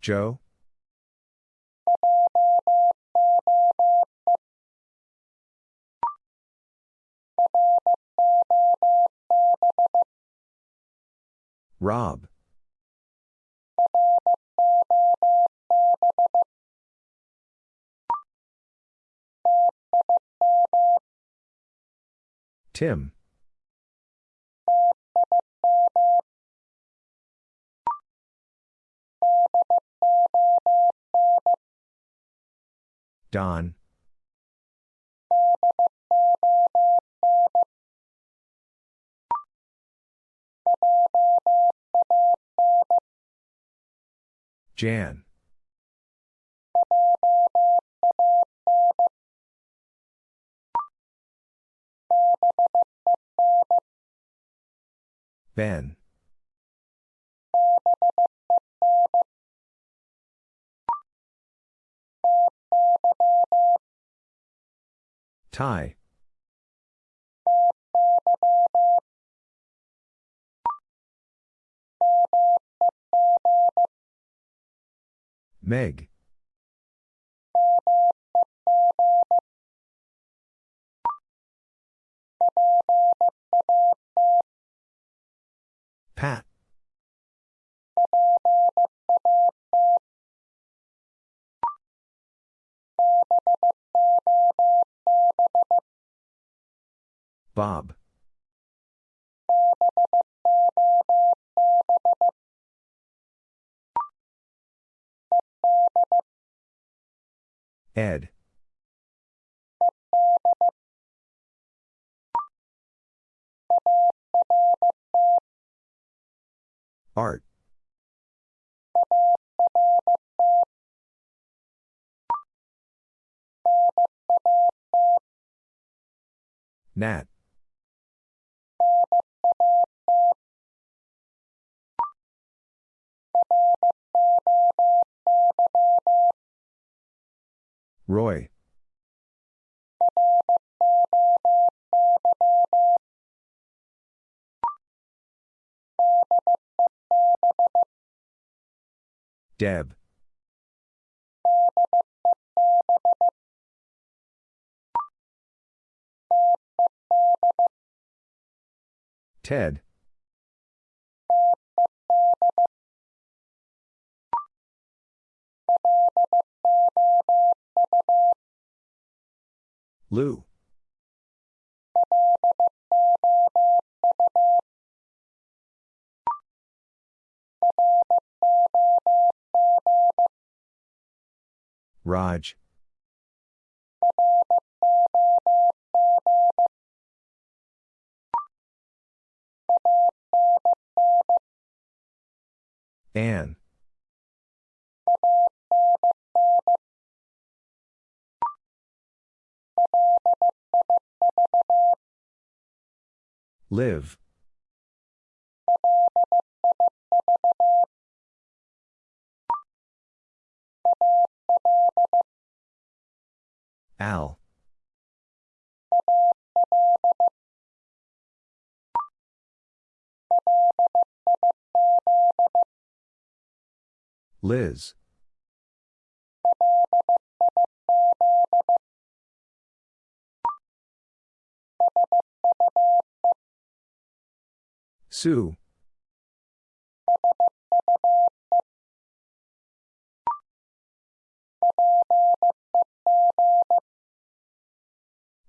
Joe? Rob. Tim. Don. Jan. Ben. Ty. Meg. Pat. Bob. Ed. Art. Nat. Roy. Deb. Ted. Lou. Raj. Anne. Liv. Al. Liz. Sue.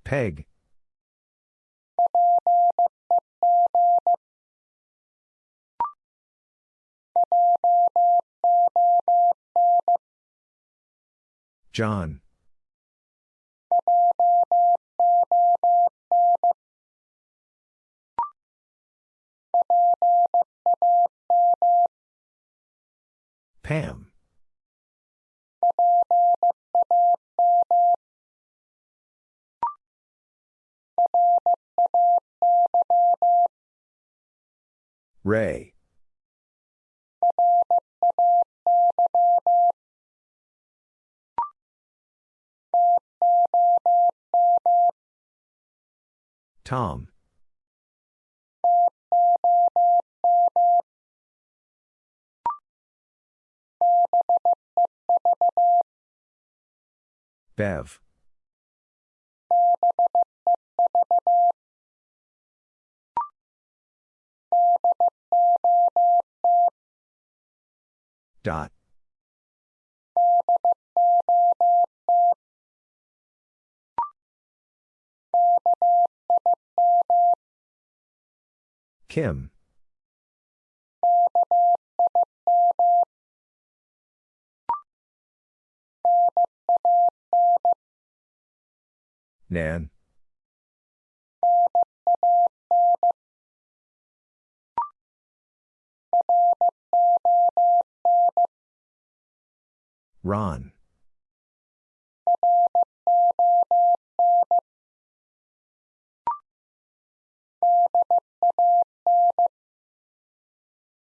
Peg. John. Pam. Ray. Tom. Bev. Dot. Kim. Nan. Ron.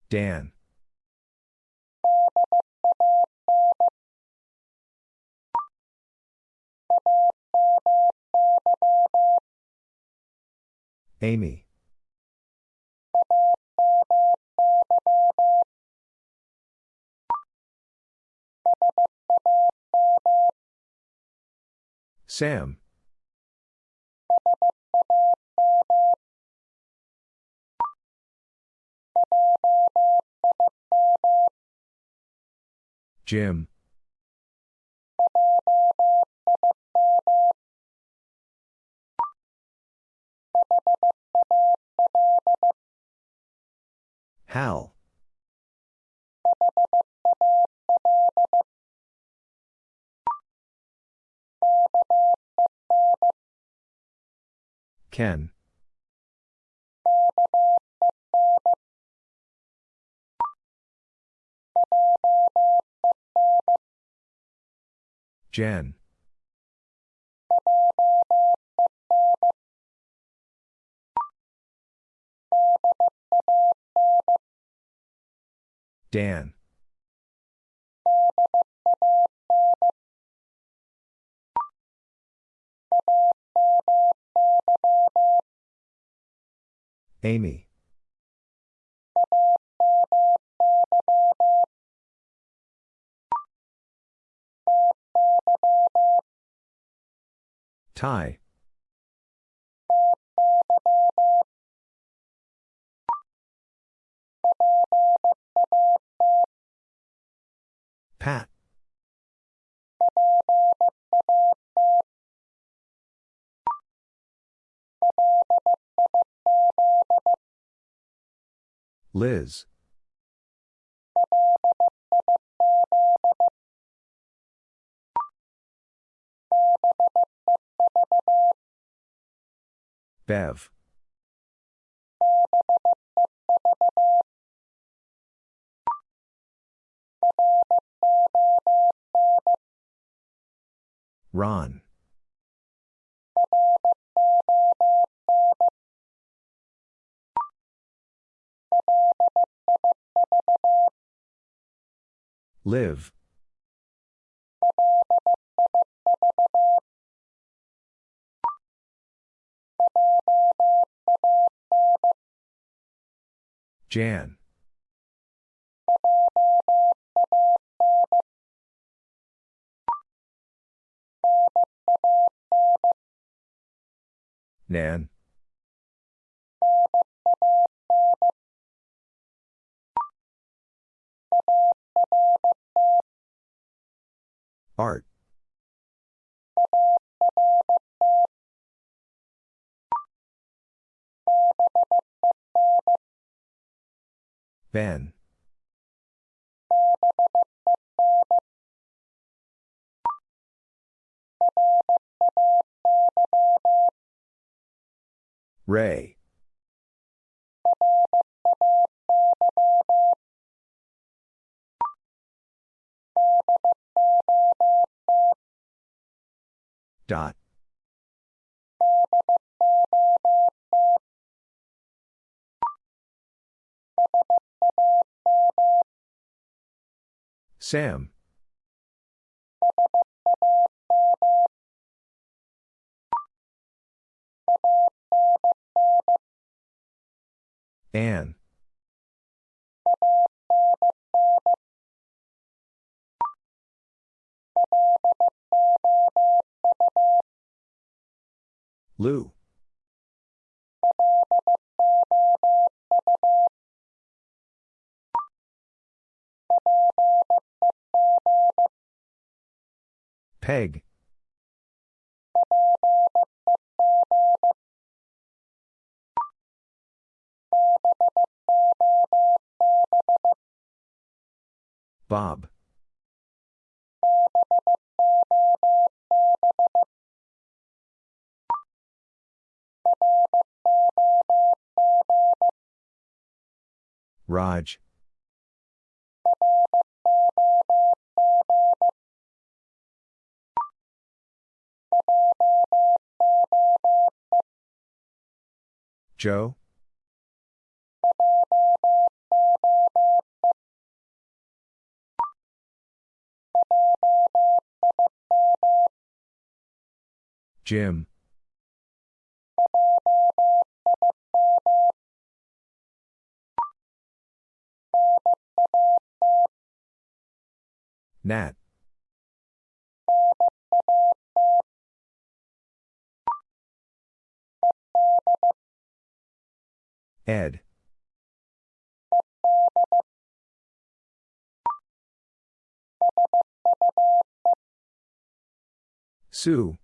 Dan. Amy. Sam. Jim. Hal. Ken. Jen. Dan. Amy. Ty. Pat. Liz. Bev. Ron. Liv. Jan. Nan. Art. Ben. Ray. Dot. Sam. Anne. Lou. Peg. Bob. Raj. Joe? Jim. Nat. Ed. Sue.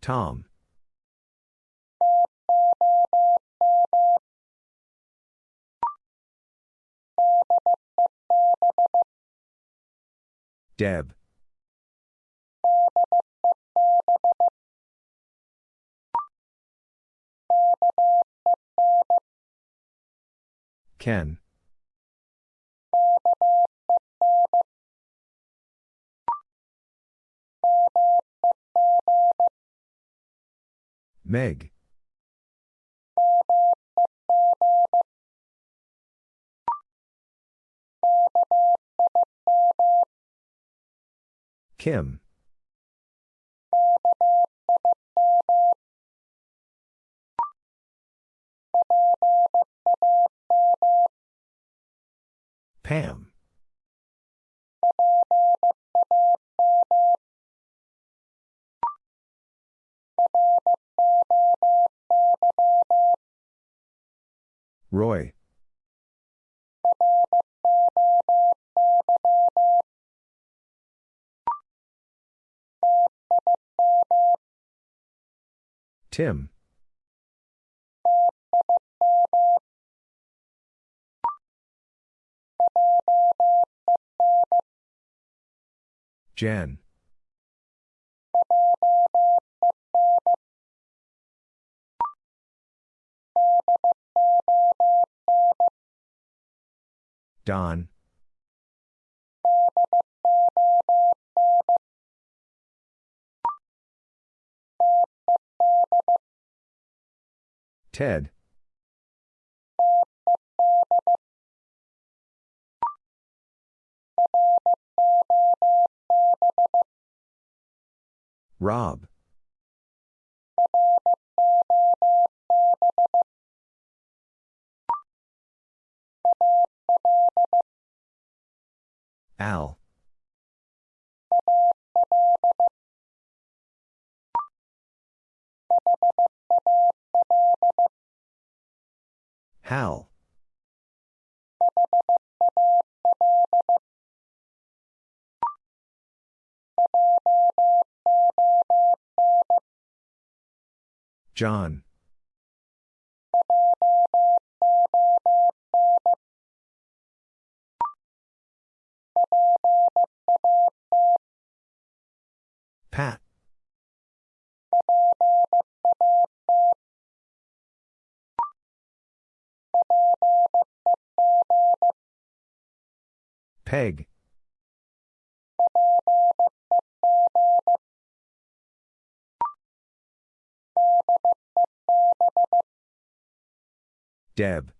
Tom. Deb. Ken. Meg. Kim. Pam. Roy. Tim. Jen. Don. Ted. Rob. Al. Hal. John. Pat. Peg. Deb.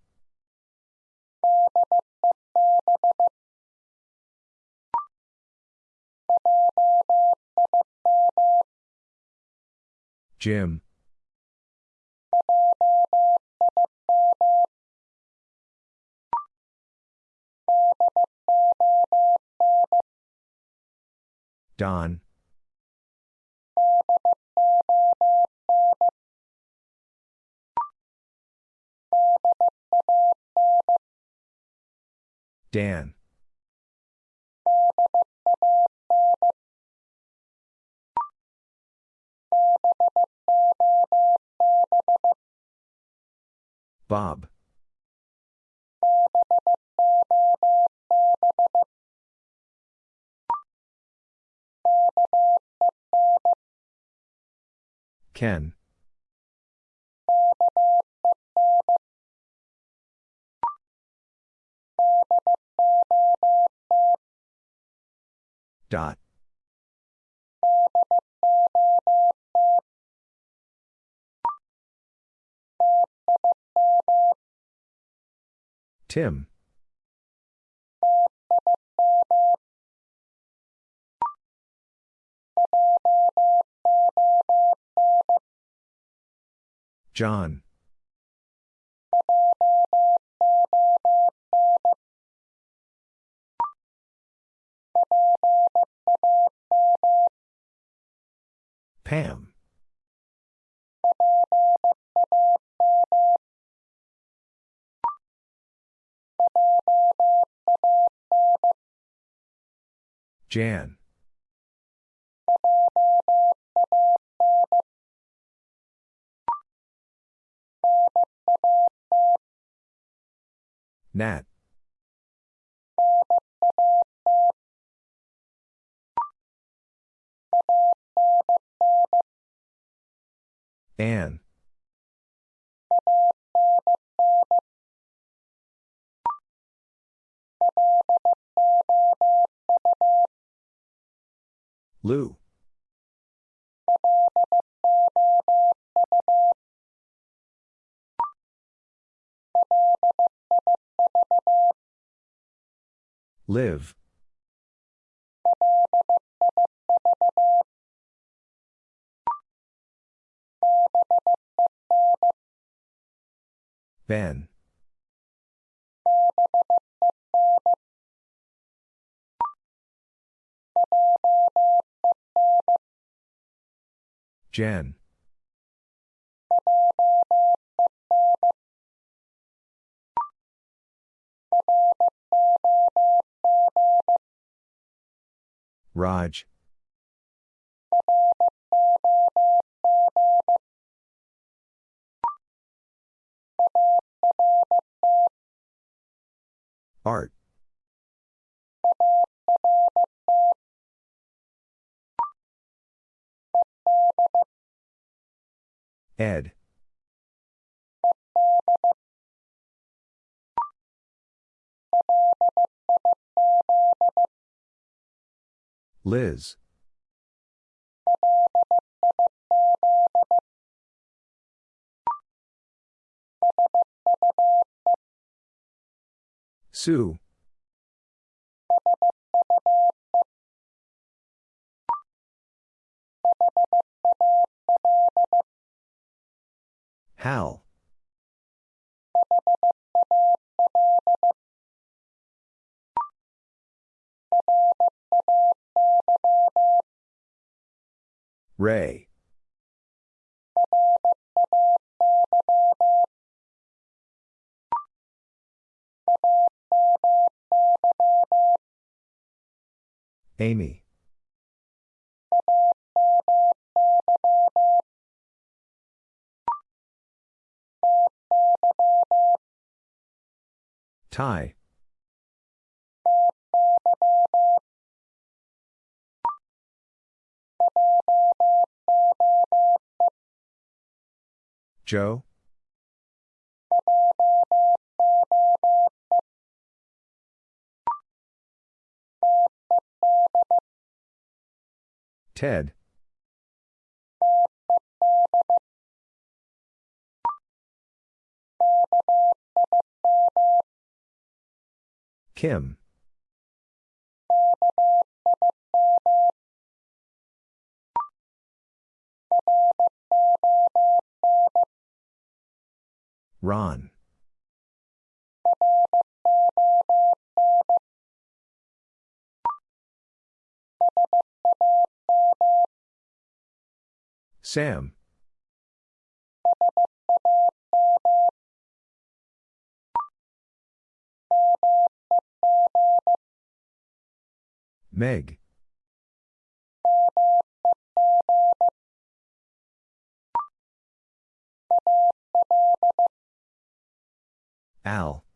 Jim. Don. Dan. Bob. Ken. Dot. Tim. John. Pam. Jan. Nat. Anne. Lou. Liv. Ben. Jen. Raj. Art. Ed. Liz. Sue. Hal. Ray. Amy. Ty. Joe? Ted. Kim. Ron. Sam. Meg. Al.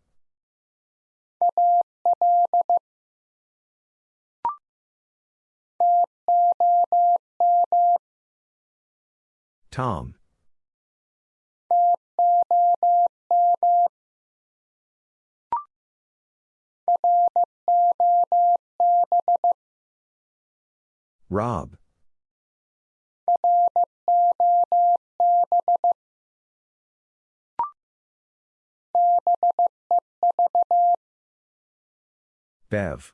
Tom. Rob. Bev.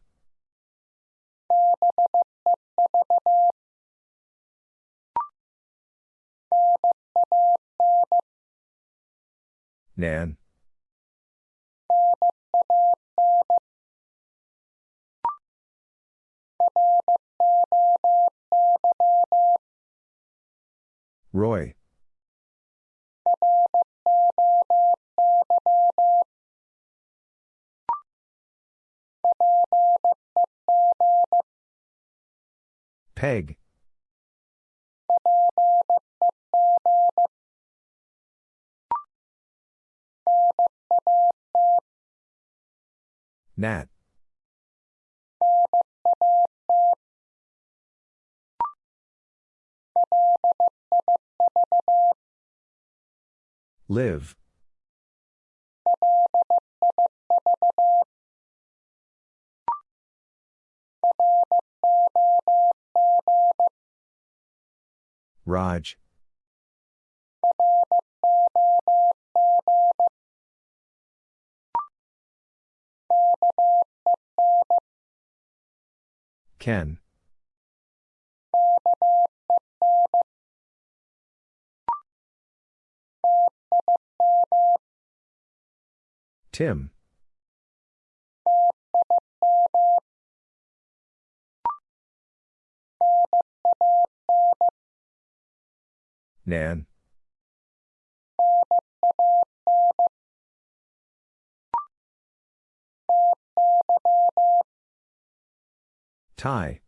Nan. Roy. Peg. Nat. Liv. Raj. Ken. Tim. Nan. Ty.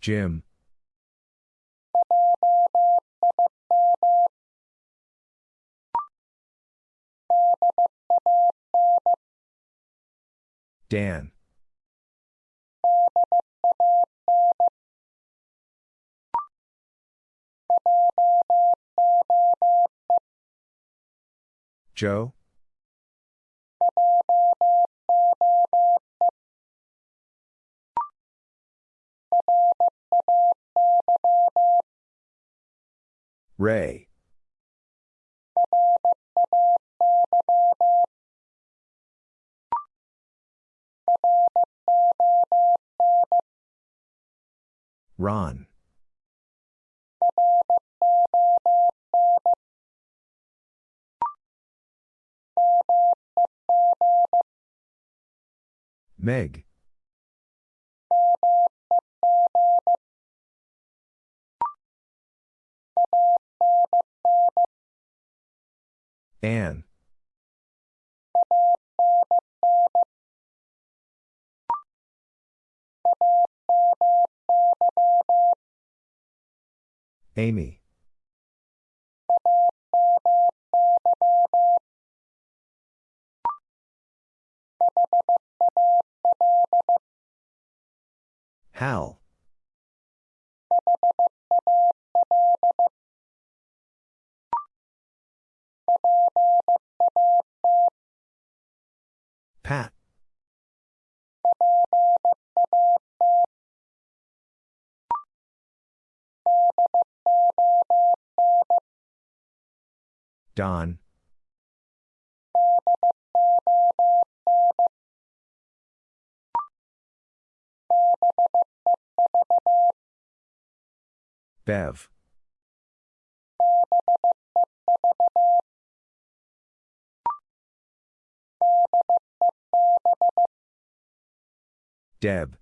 Jim. Dan. Joe? Ray. Ron. Meg. Anne. Amy. Hal. Pat. Don. Bev. Deb.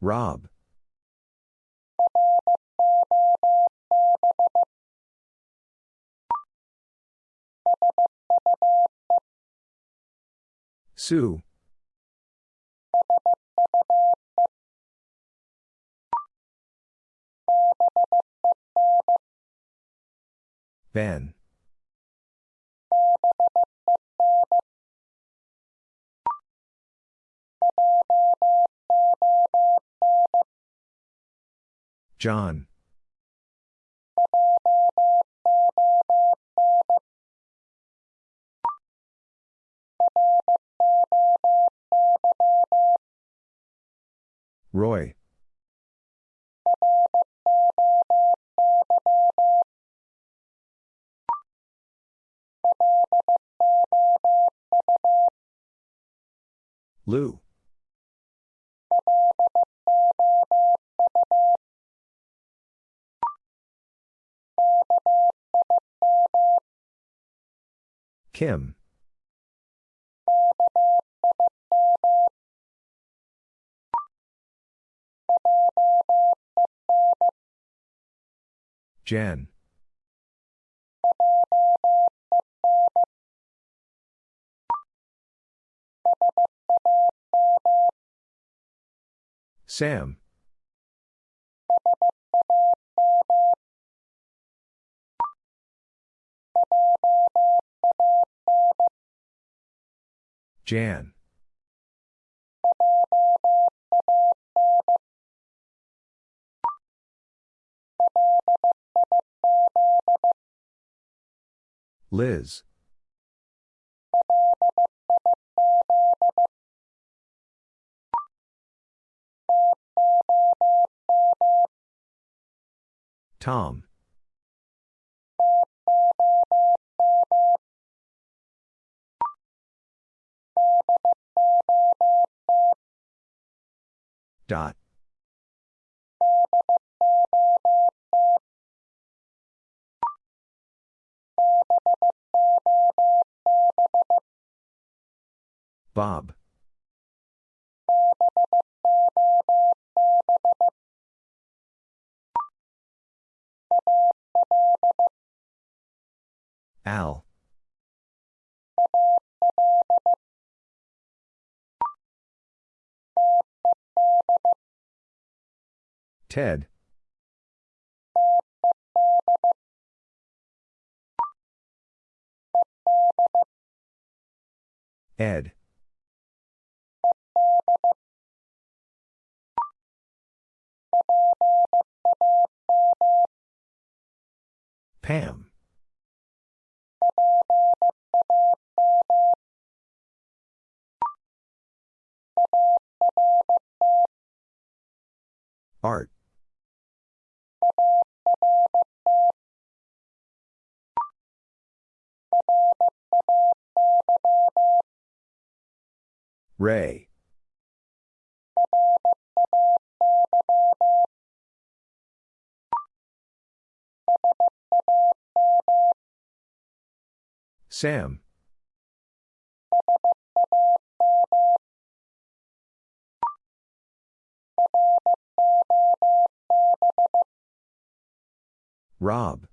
Rob. Sue. Ben. John. Roy. Lou. Kim. Jen. Sam. Jan. Liz. Tom. Dot. Bob. Al. Ted. Ed. Pam. Art. Ray. Sam. Rob.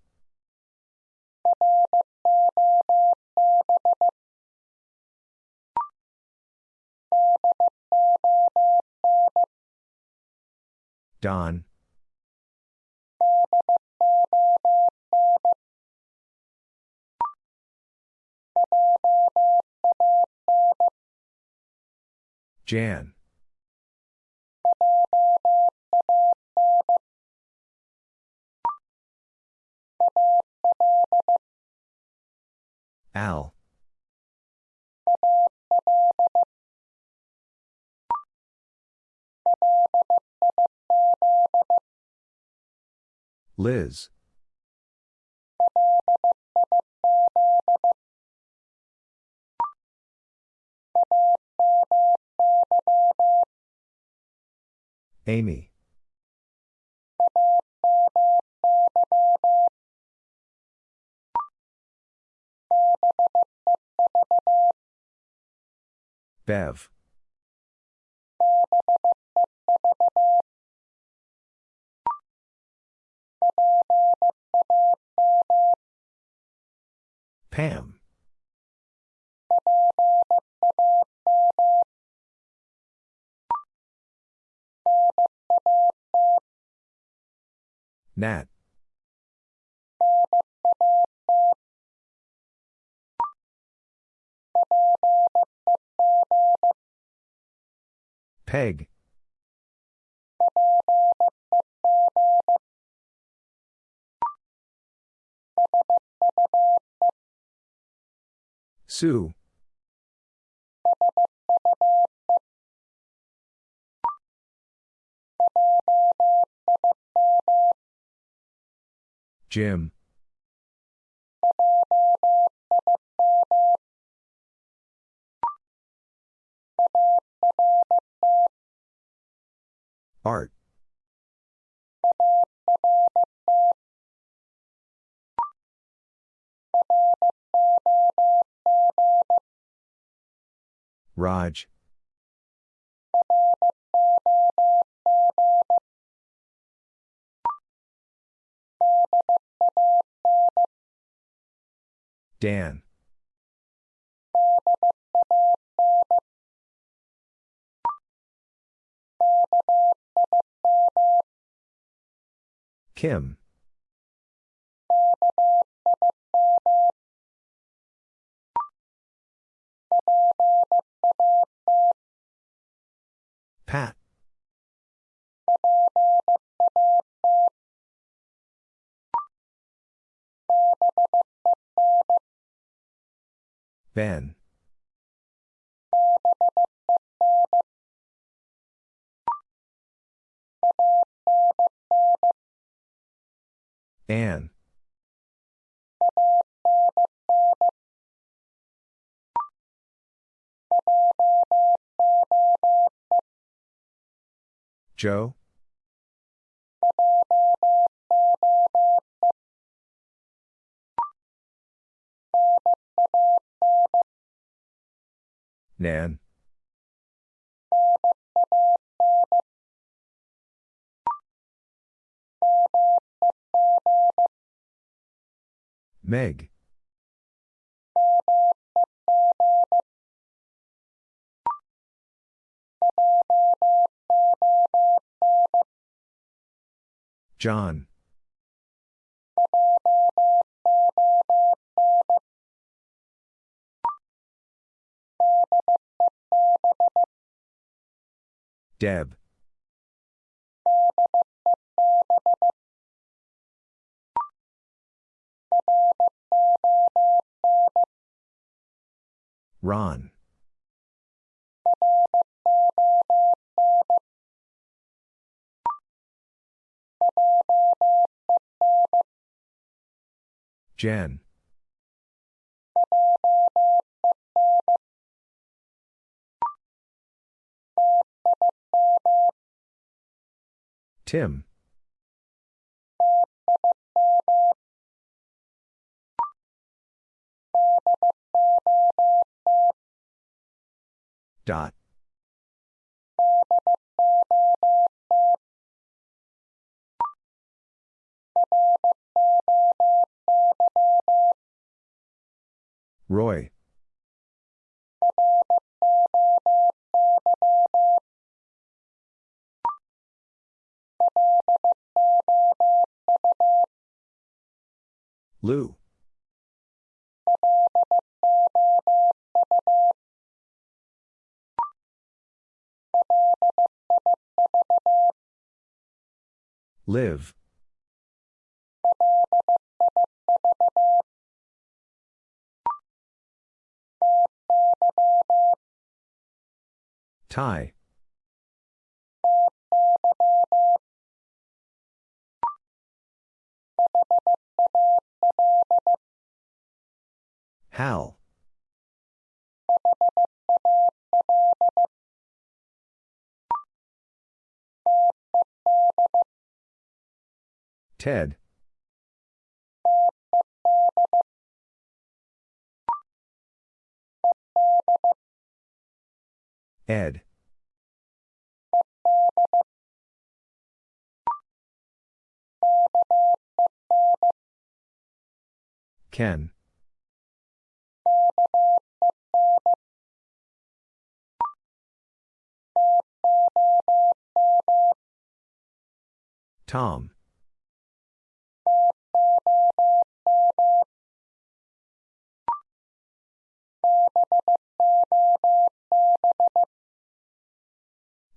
Don. Jan. Al. Liz. Amy. Bev. Pam. Nat. Peg. Sue. Jim. Art. Raj. Dan. Kim. Pat. Ben. Anne. Joe? Nan. Meg. John. Deb. Ron. Jen. Tim. Dot. Roy. Lou. Liv. Ty. Hal. Ted. Ed. Ken. Tom.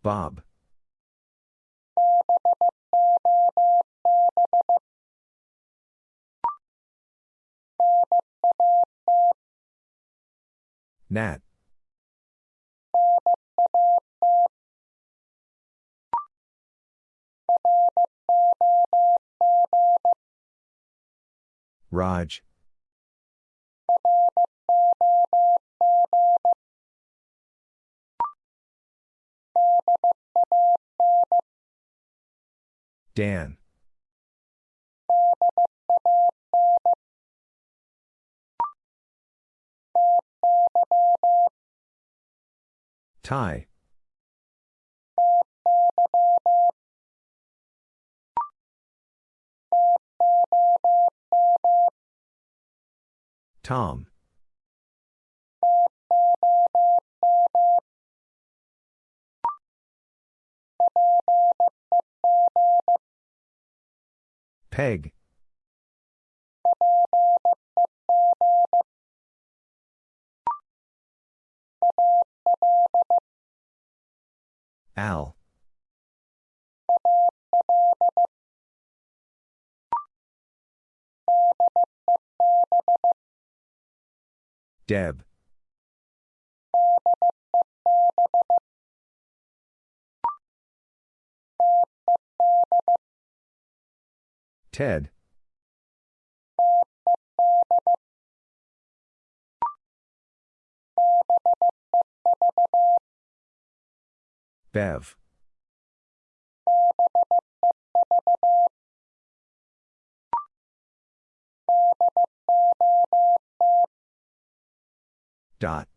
Bob. Nat. Raj. Dan. Ty. Tom. Peg. Al. Deb. Ted. Bev. Dot.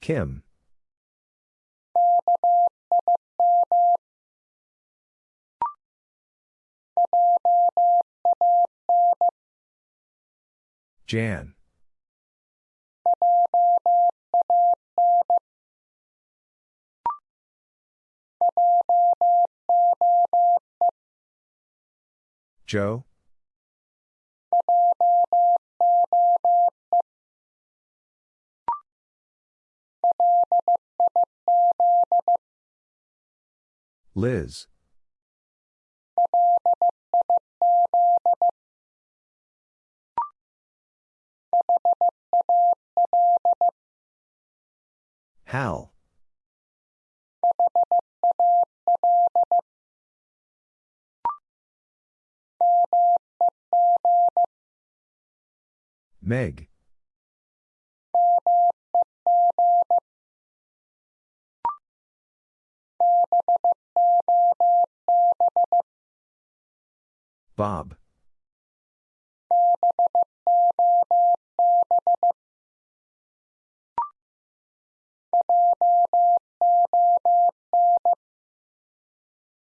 Kim. Jan. Joe? Liz. Hal. Meg. Bob.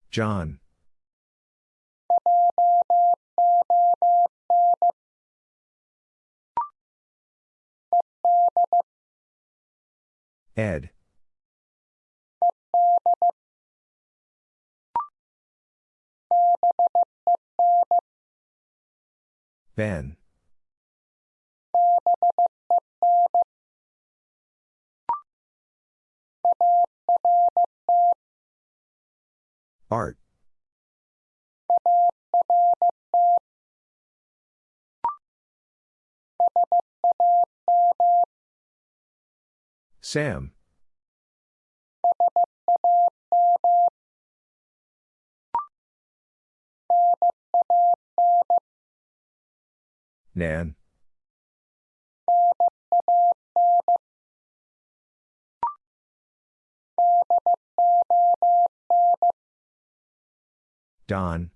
John. Ed. Ben. Art. Sam. Nan. Don.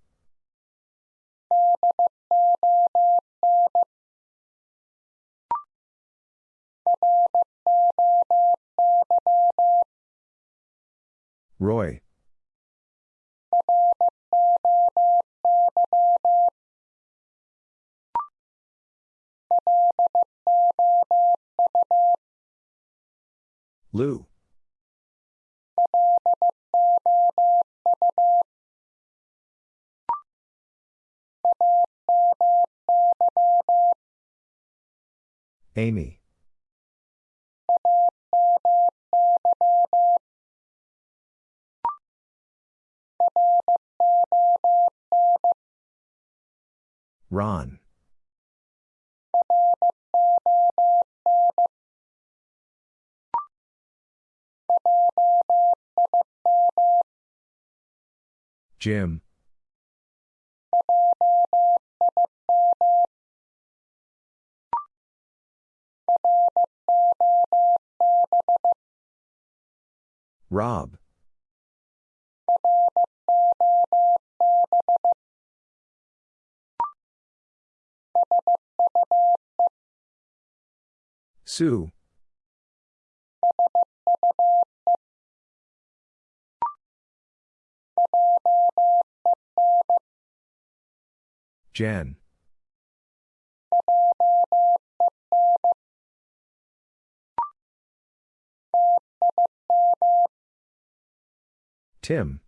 Roy. Lou. Amy. Ron. Jim. Rob. Sue. Jen. Tim.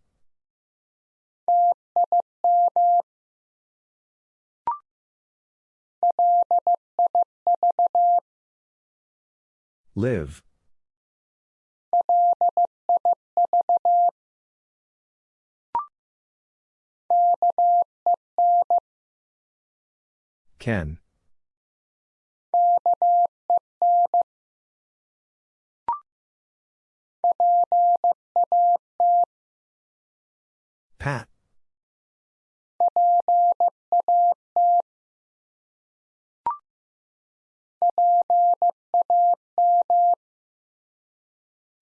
Liv. Ken. Pat.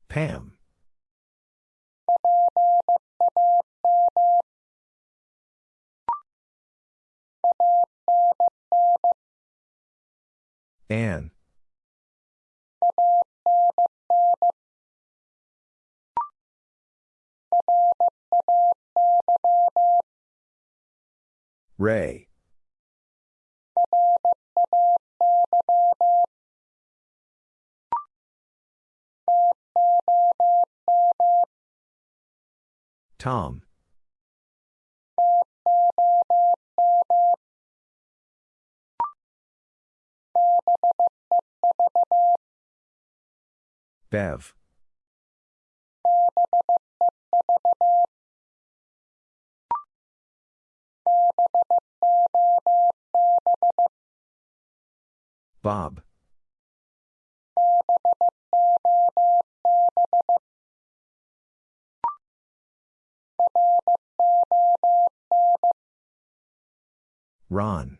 Pam. Anne. Ray. Tom. Bev. Bob. Ron.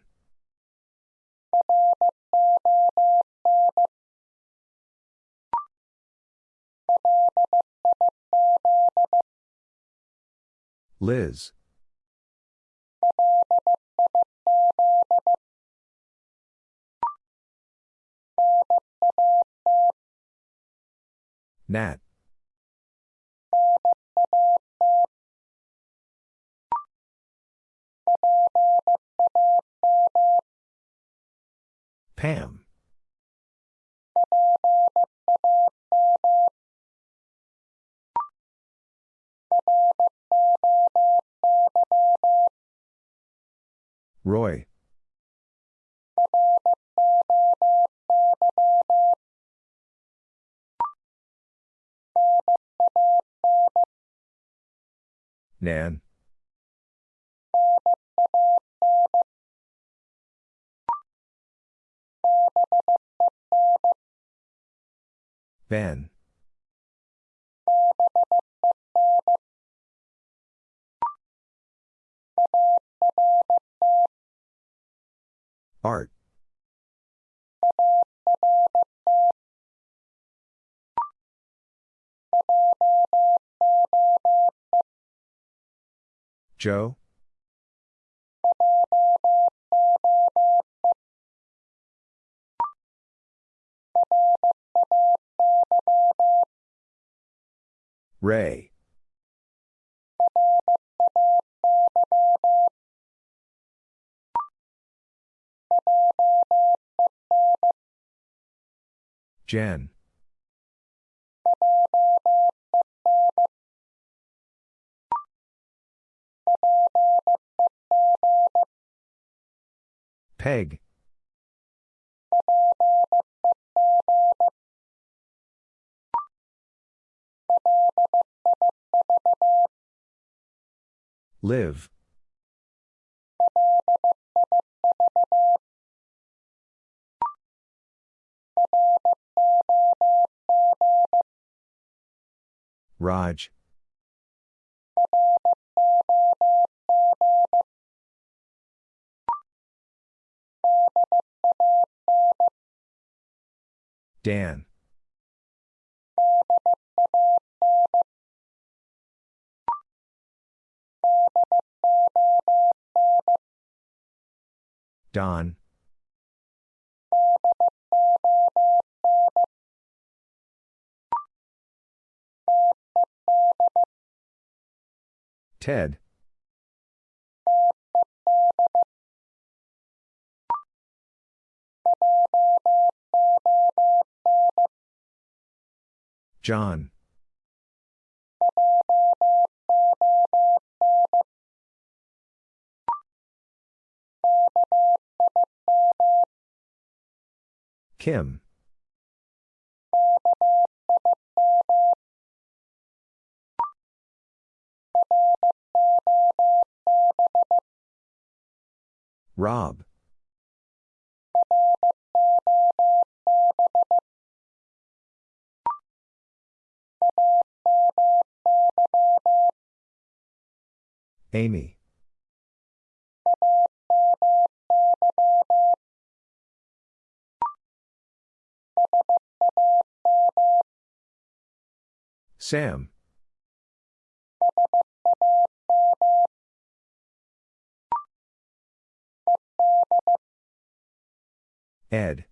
Liz. Nat. Pam. Roy. Nan. Ben. Art. Joe? Ray. Jen. Peg. Liv. Raj. Dan. Don. Ted. John. Kim. Rob. Amy. Sam. Ed.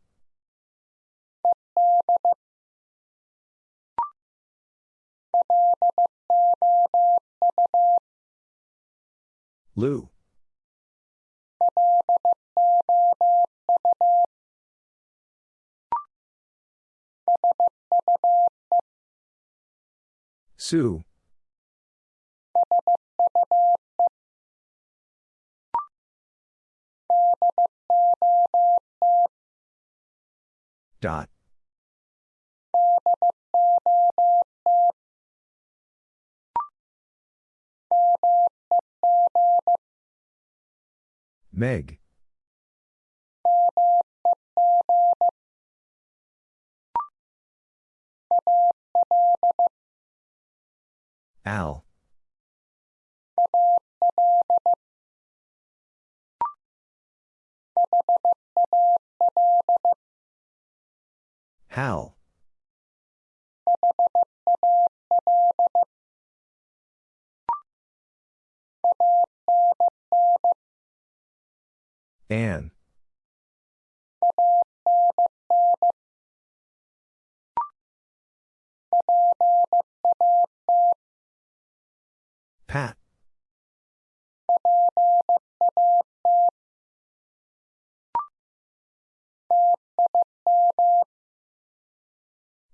Lou. Sue. Dot. Meg. Al. Hal. Anne. Pat.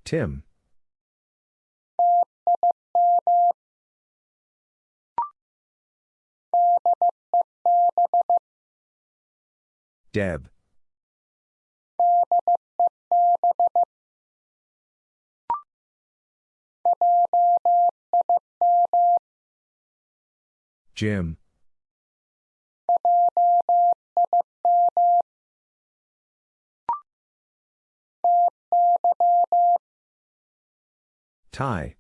Tim. Deb. Jim. Ty.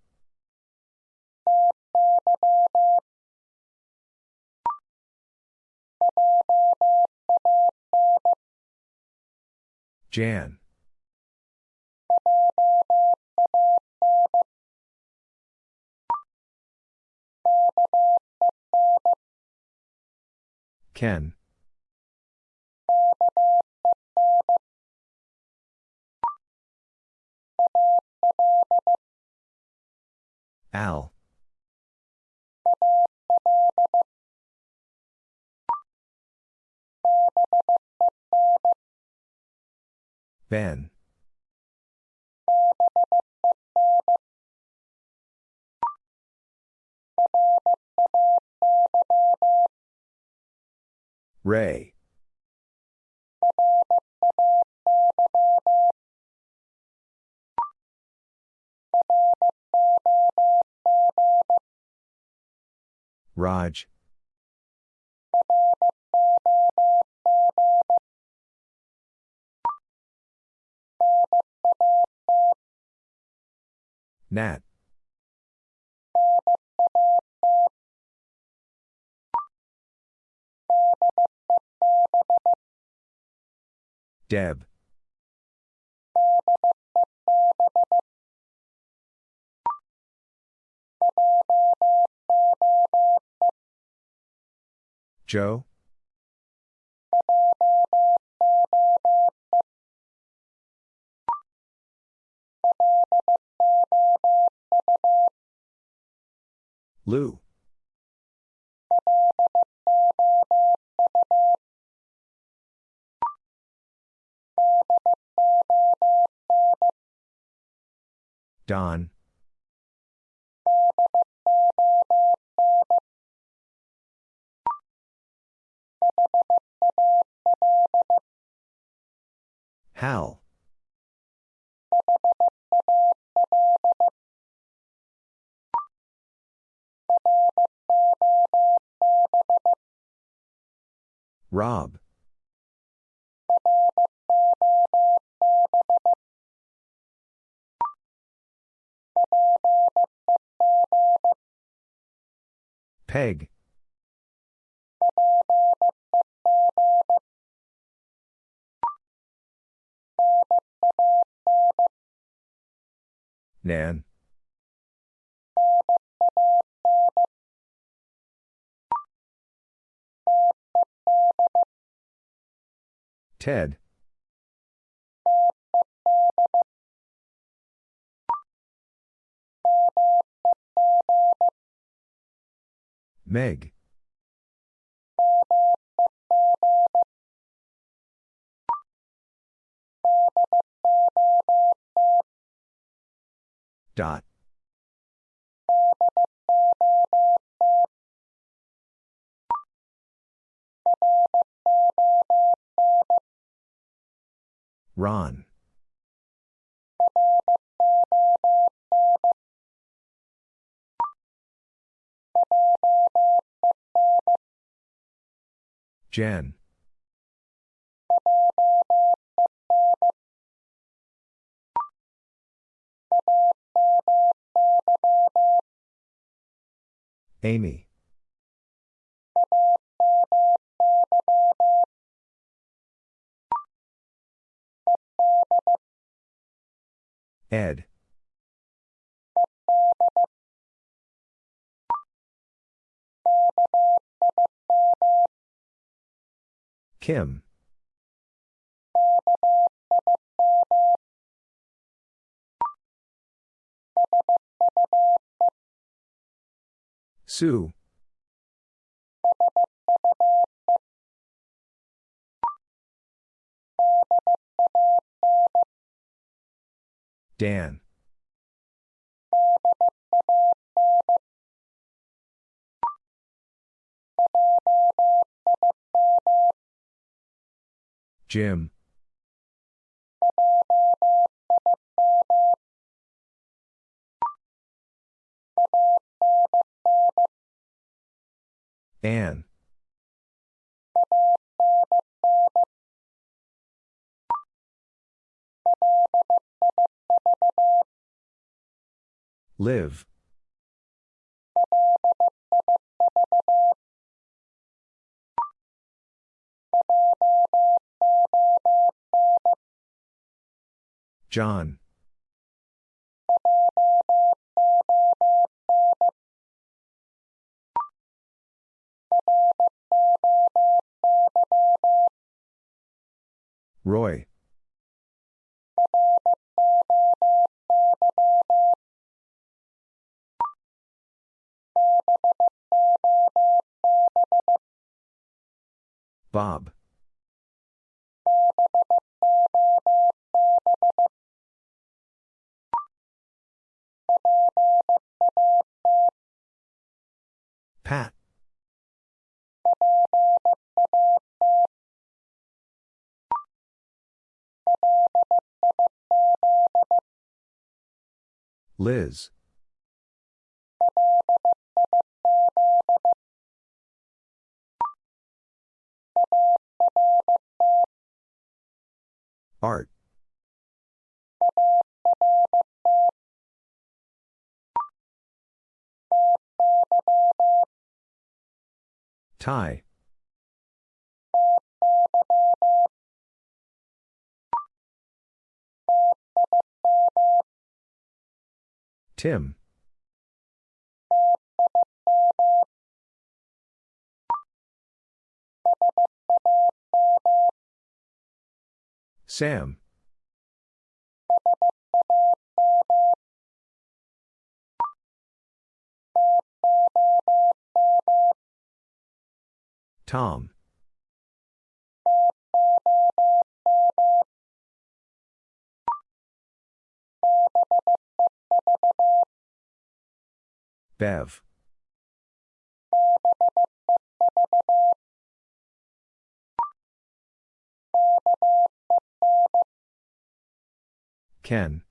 Jan. Ken. Al. Ben. Ray. Raj. Nat. Deb. Joe? Lou. Don. Hal. Rob. Peg. Nan. Ted. Meg. Dot. Ron. Jen. Amy. Ed. Kim. Sue. Dan. Jim. Anne. Liv. John. Roy. Bob. Pat. Liz. Art. Ty. Tim. Sam. Tom. Bev. Ken.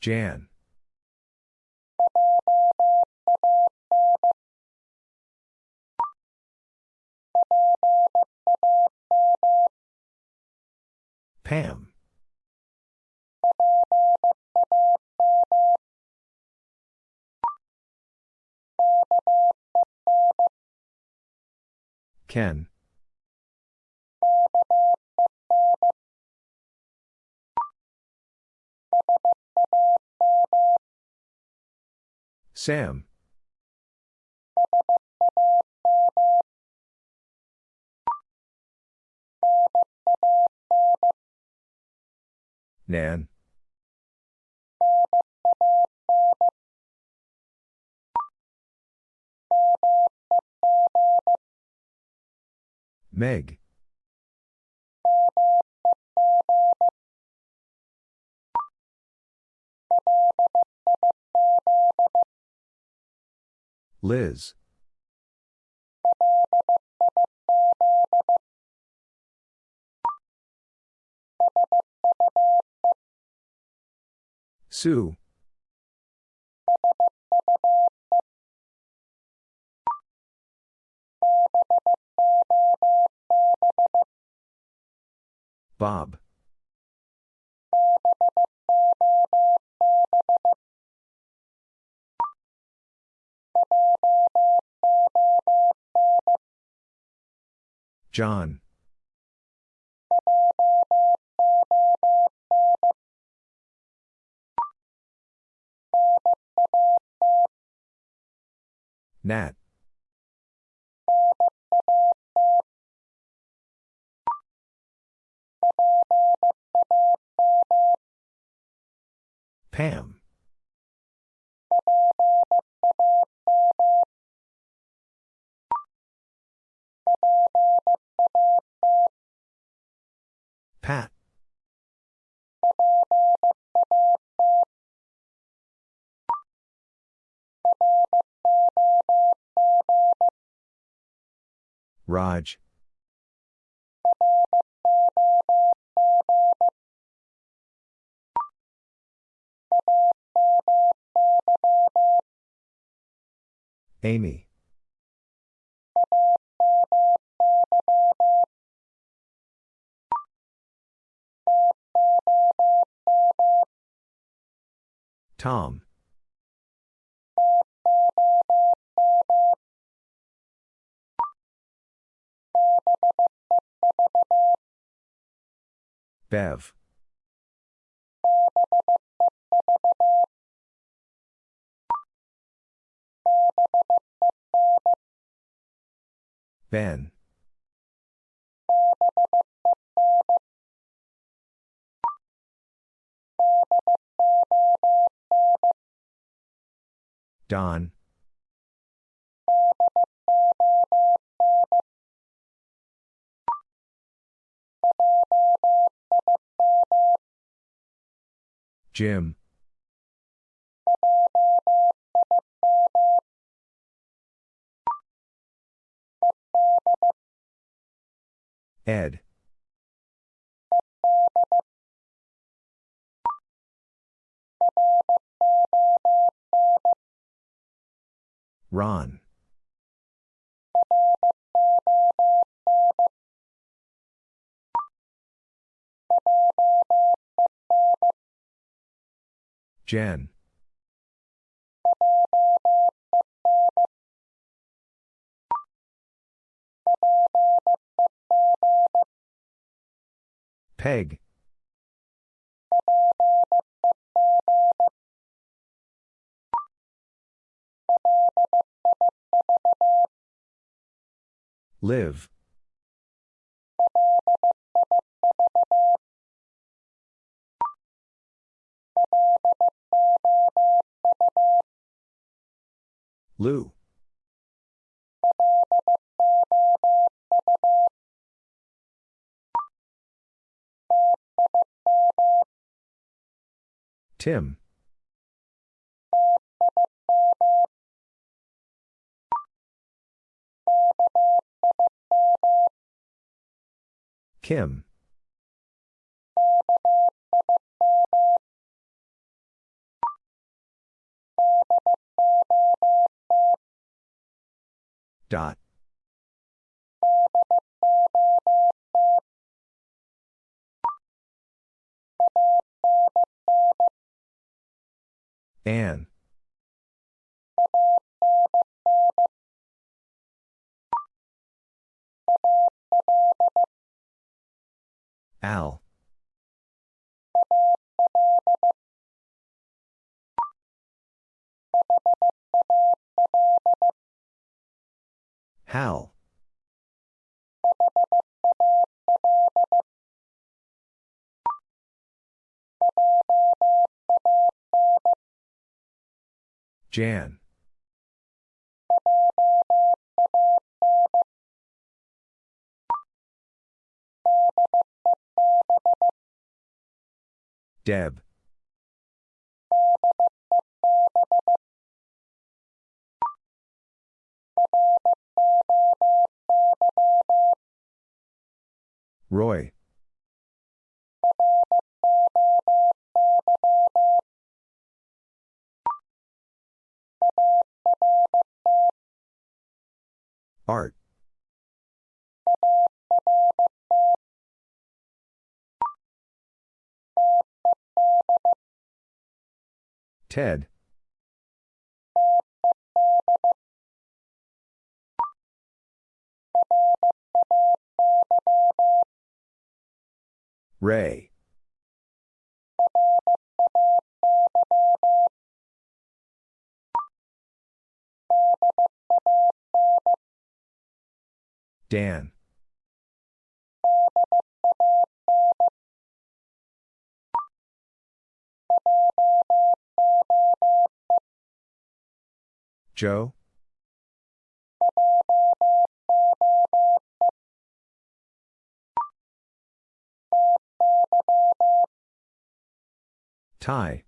Jan. Pam. Ken. Sam. Nan. Meg. Liz. Sue. Bob. John. Nat. Pam. Pat. Raj. Amy. Tom. Bev. Ben. Don. Jim. Ed. Ron. Jen. Peg. Liv. Lou. Tim. Kim. Dot. Anne. Al. Hal. Jan. Deb. Roy. Art. Ted. Ray. Dan. Joe? Ty.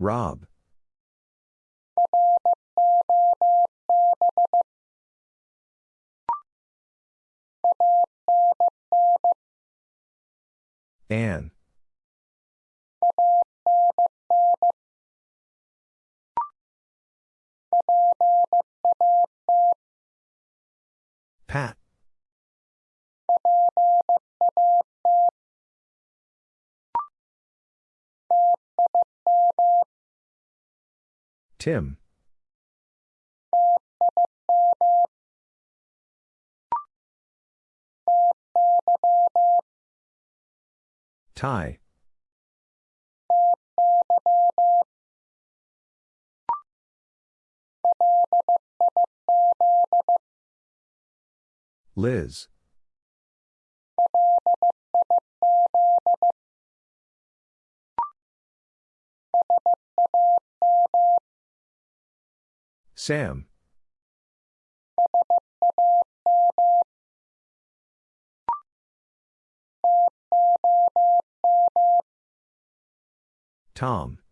Rob. Anne. Pat. Tim. Ty. Liz. Sam. Tom.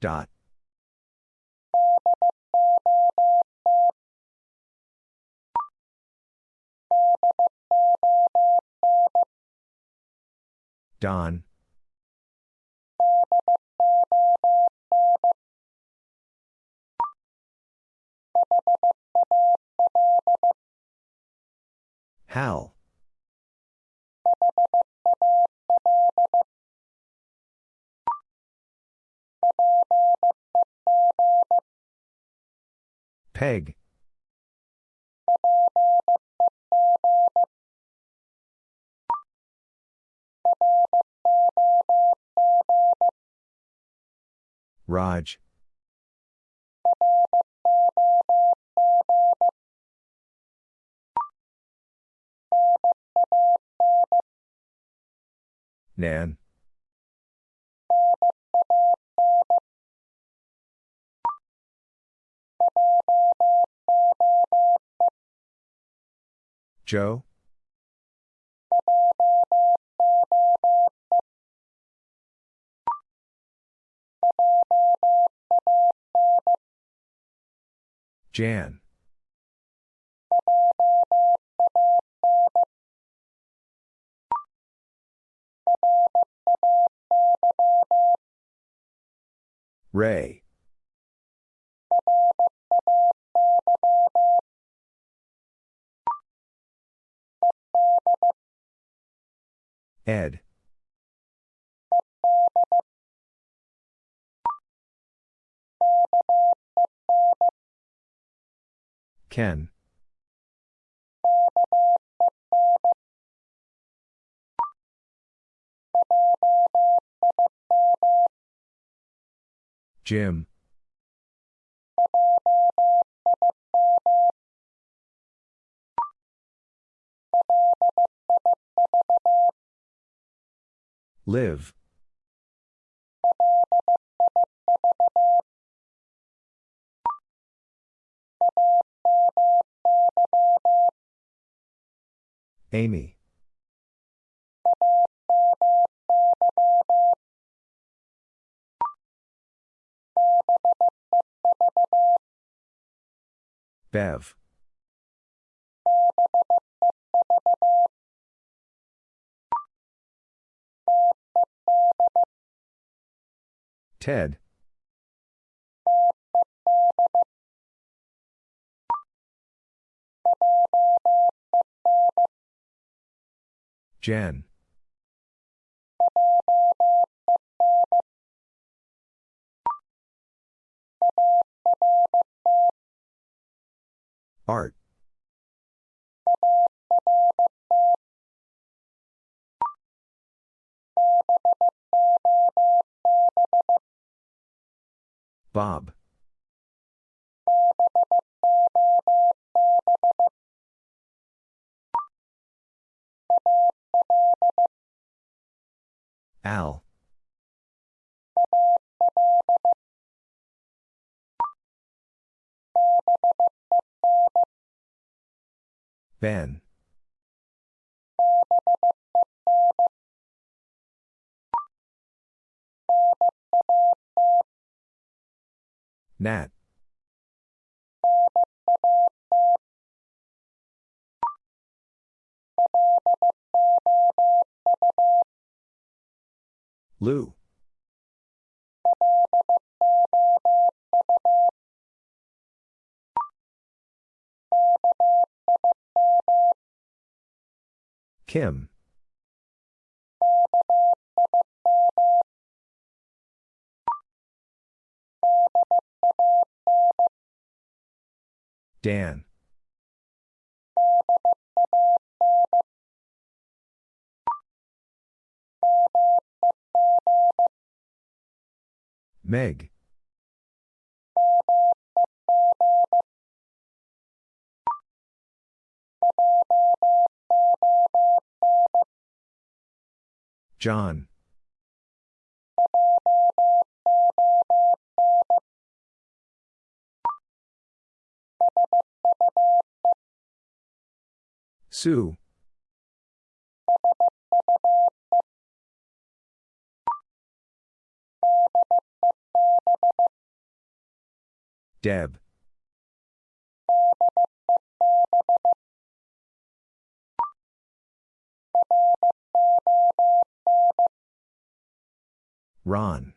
Dot. Don. Hal. Peg. Raj. Nan. Joe? Jan. Ray. Ed. Ken. Jim. Liv. Amy. Bev. Ted. Jen. Art. Bob. Al. Ben. Nat. Lou. Kim. Dan. Meg. John. Sue. Deb. Ron.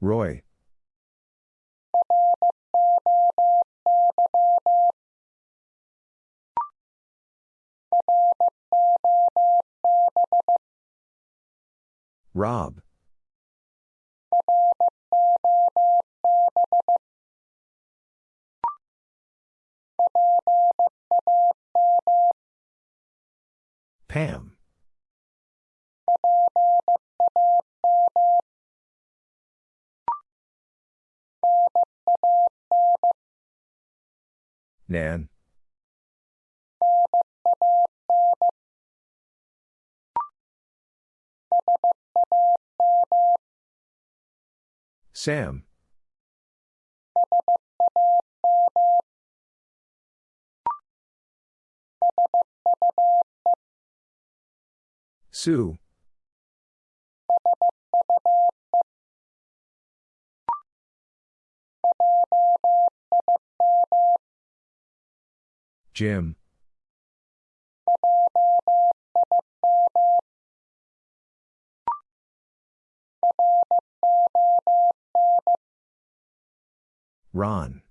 Roy. Rob. Pam. Nan. Sam. Sue. Jim. Ron.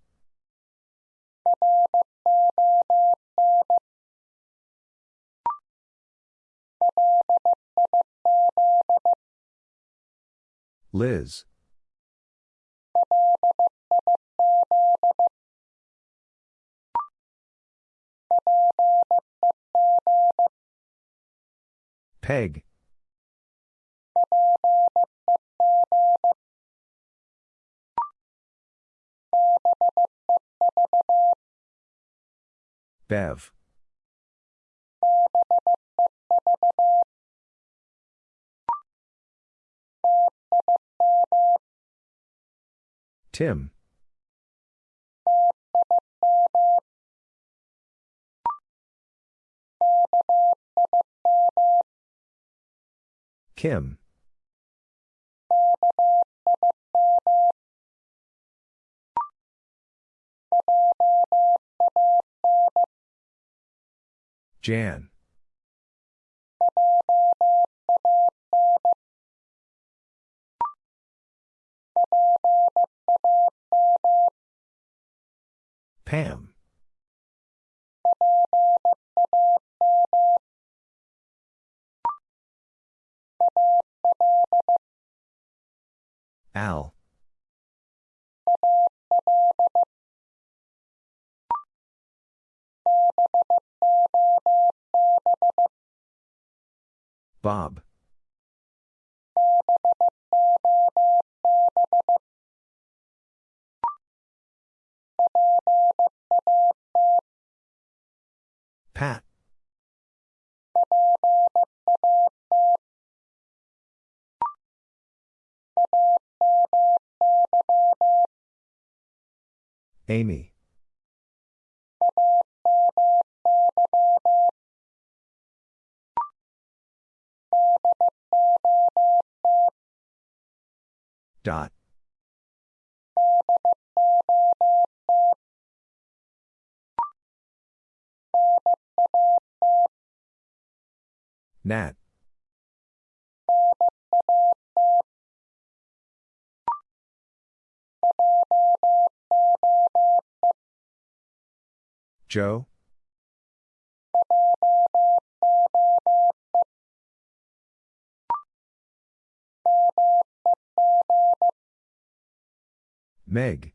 Liz. Peg. Bev. Tim. Kim. Jan. Pam. Al. Bob. Pat. Amy. Dot. Nat. Joe? Meg.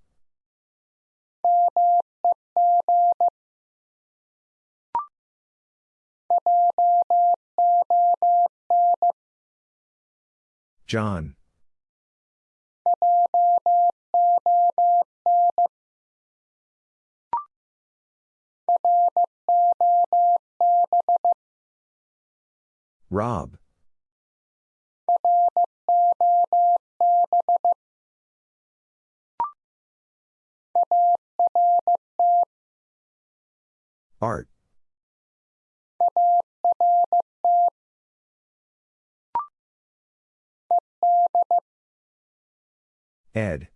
John. Rob. Art. Ed.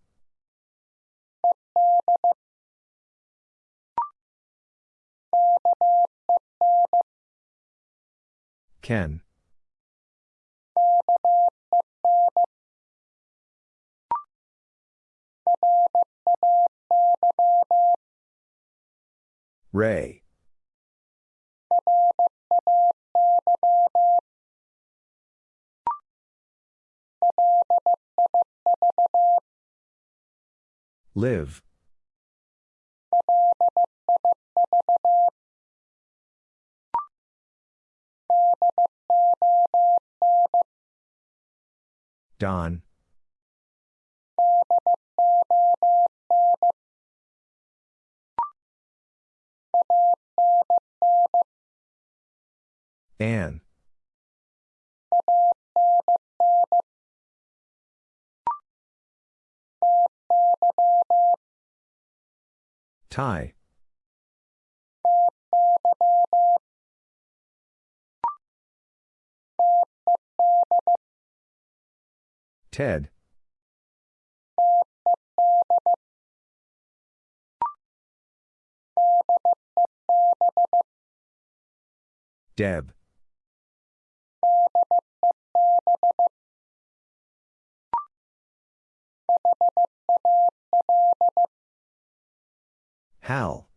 Ken. Ray. Liv. Don. Anne. Ty. Ted. Deb. Hal.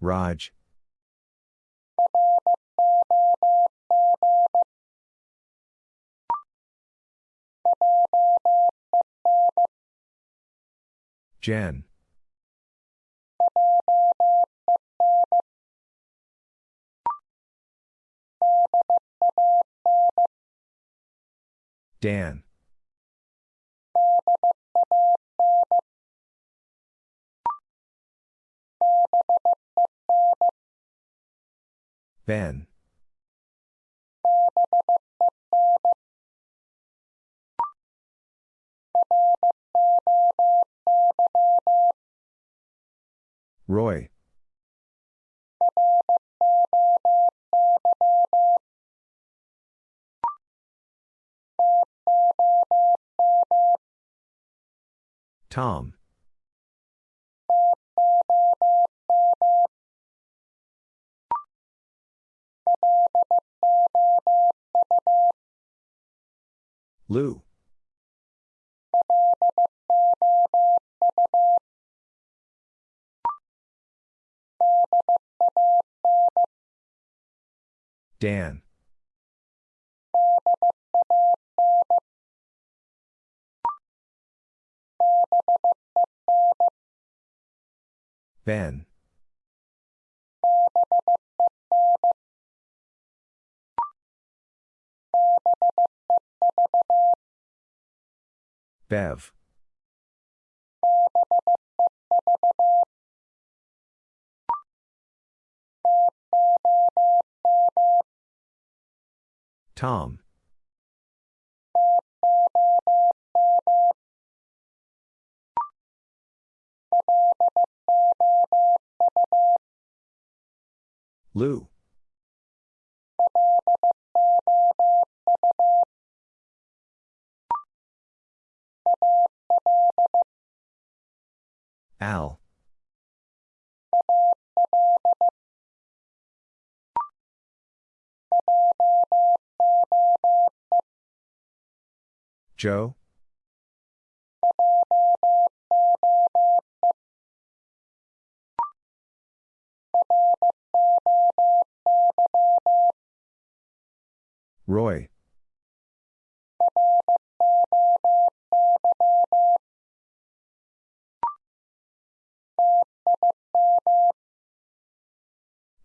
Raj. Jen. Dan. Ben. Roy. Tom. Lou. Dan. Ben. Bev. Tom. Lou. Al. Joe? Roy.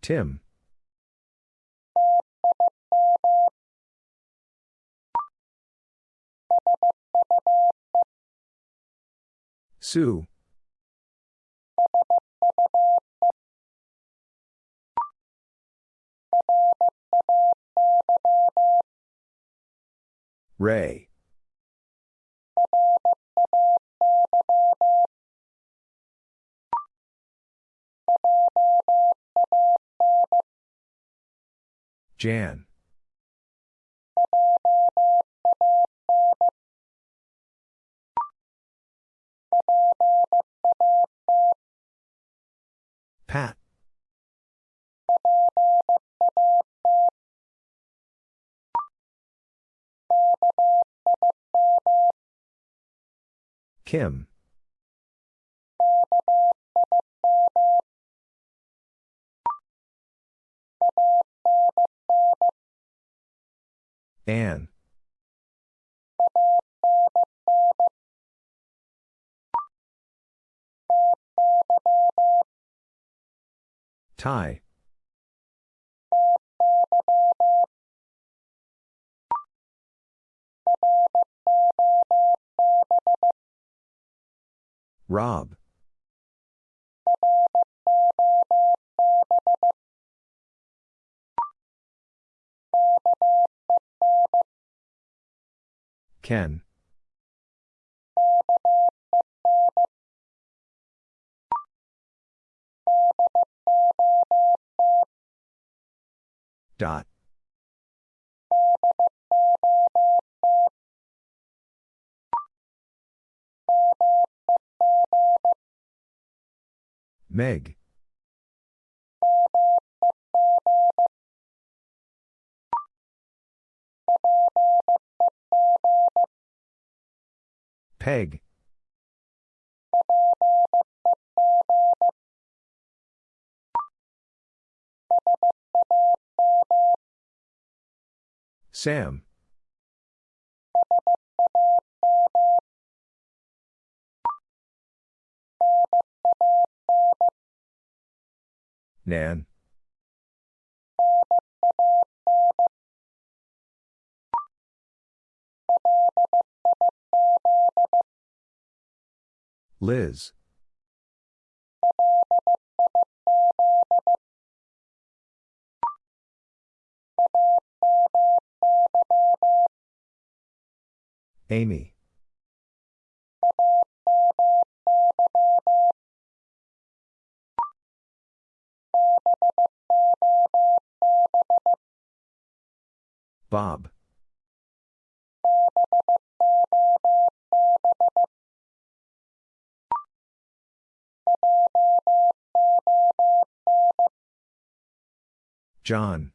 Tim. Sue. Ray. Jan. Kim. Anne. Ty. Rob. Ken. Dot. Meg. Peg. Sam. Nan. Liz. Amy. Bob. John.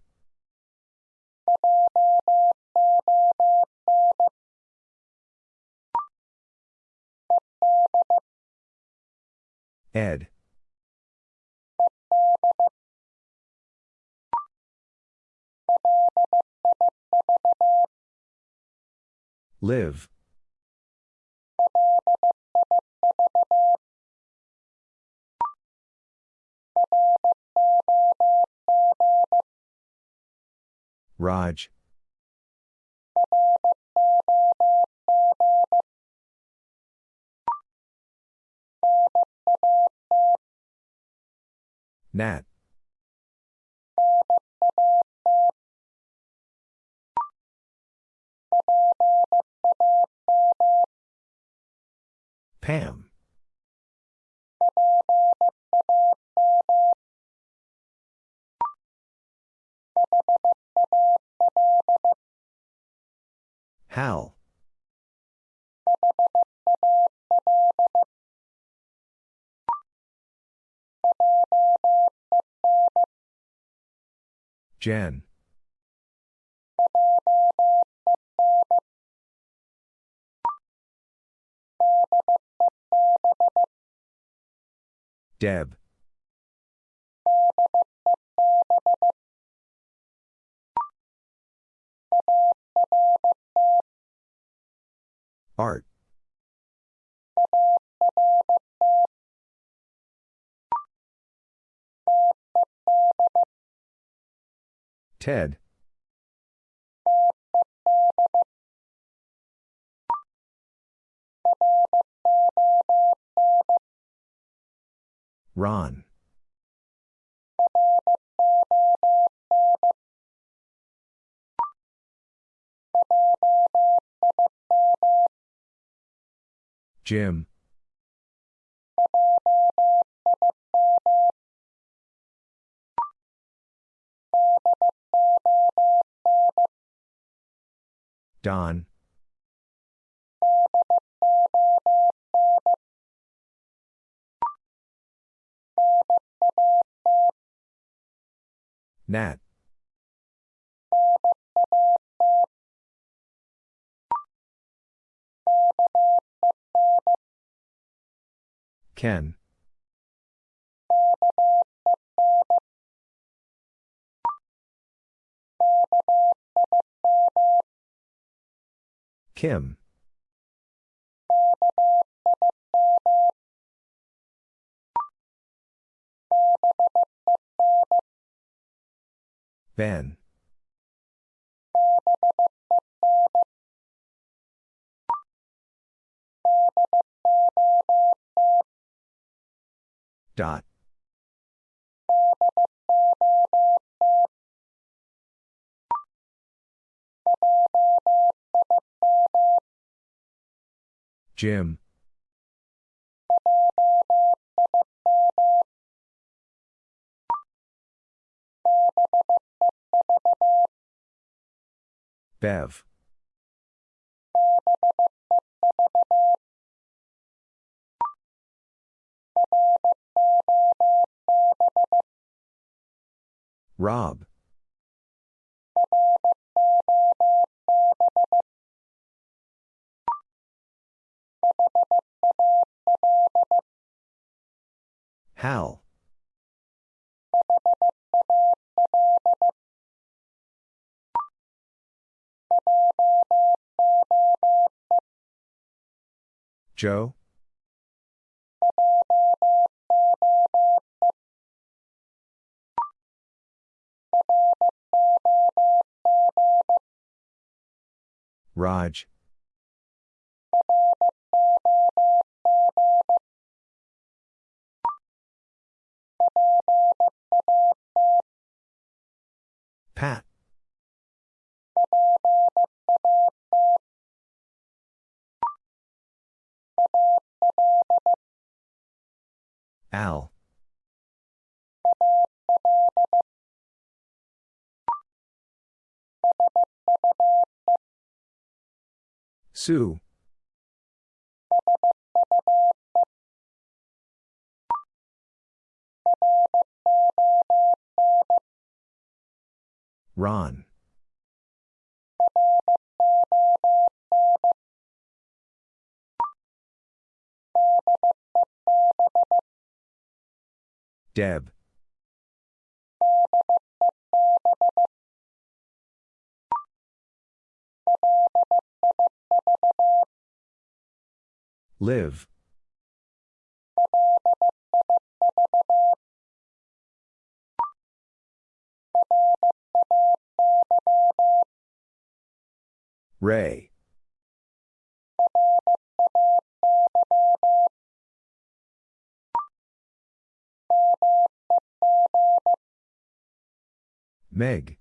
Ed. Liv. Raj. Nat. Pam. Hal. Jen. Deb. Art. Ted. Ron. Jim. Don. Nat. Ken. Kim. Ben. Dot. Jim. Bev. Rob. Hal. Joe? Raj. Pat. Al. Sue. Ron. Deb. Liv. Ray. Meg.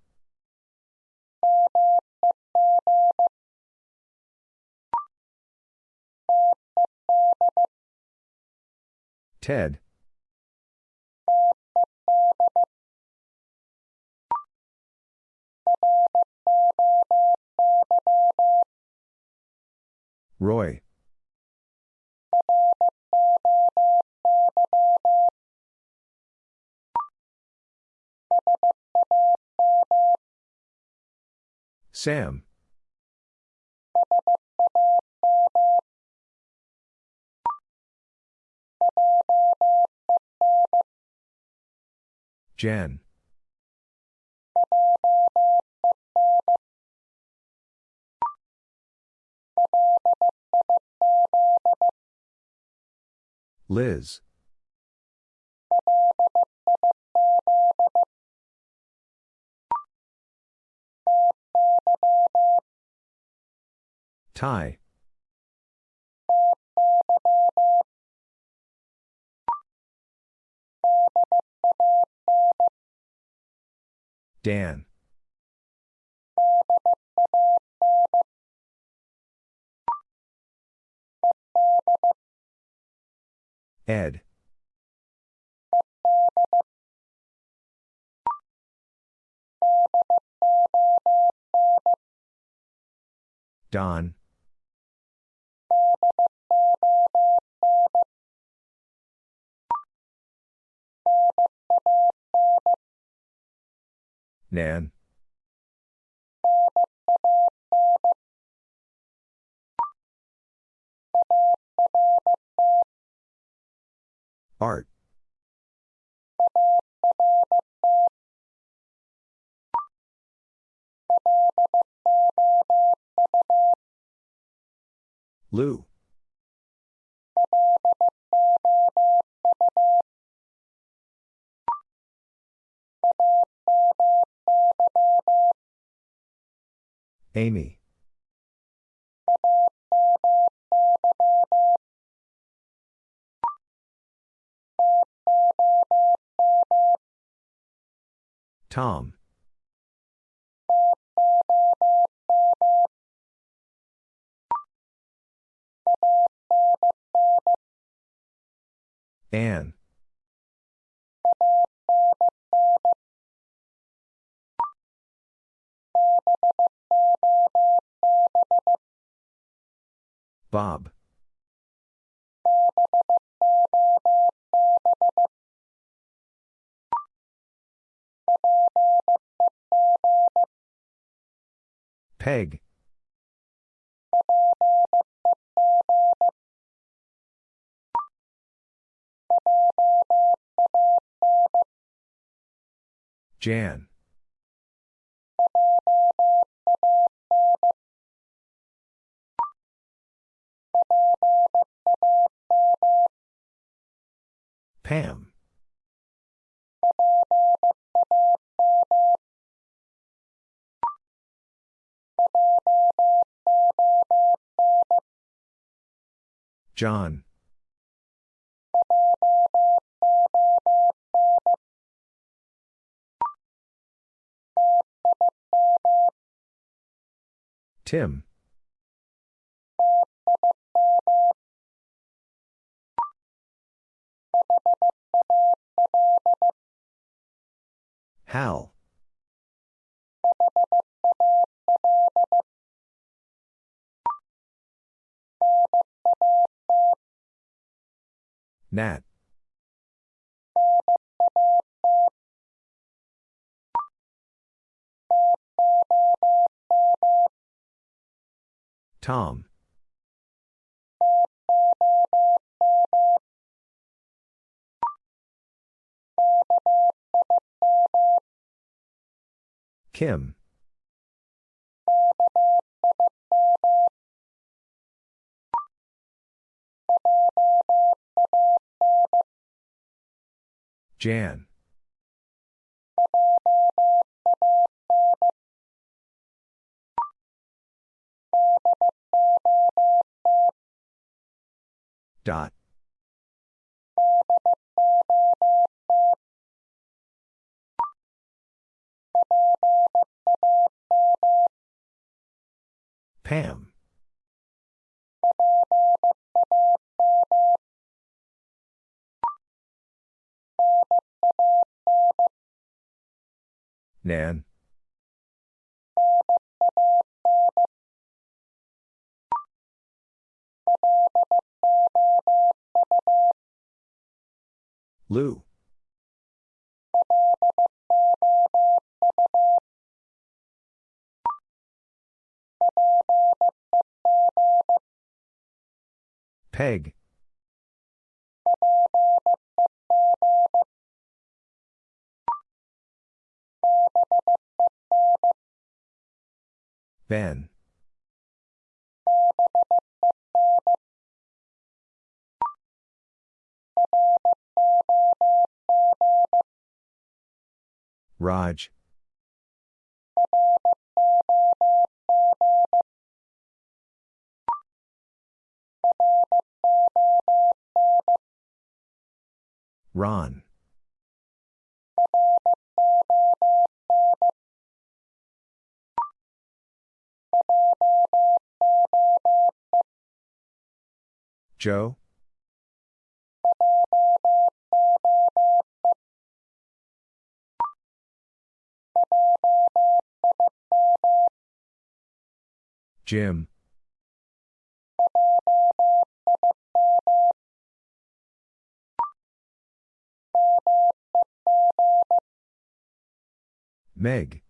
Ted. Roy. Sam. Jen. Liz. Ty. Dan. Ed. Don. Nan. Art. Lou. Amy. Tom. Anne. Bob. Peg. Jan. Pam. John. Tim. Hal. Nat. Tom. Kim. Jan. Dot. Pam. Nan. Lou. Peg. Ben. Raj. Ron. Joe? Jim? Meg?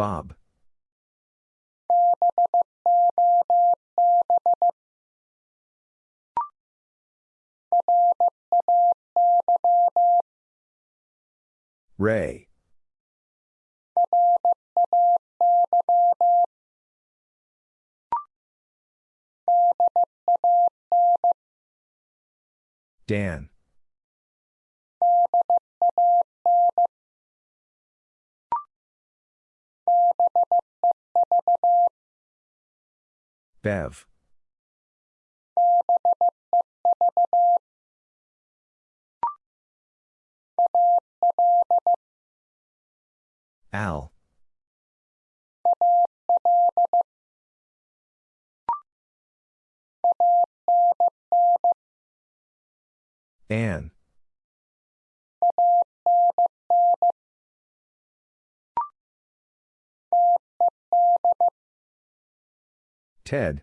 Bob? Ray? Dan? Bev? Al? Ann? Ted?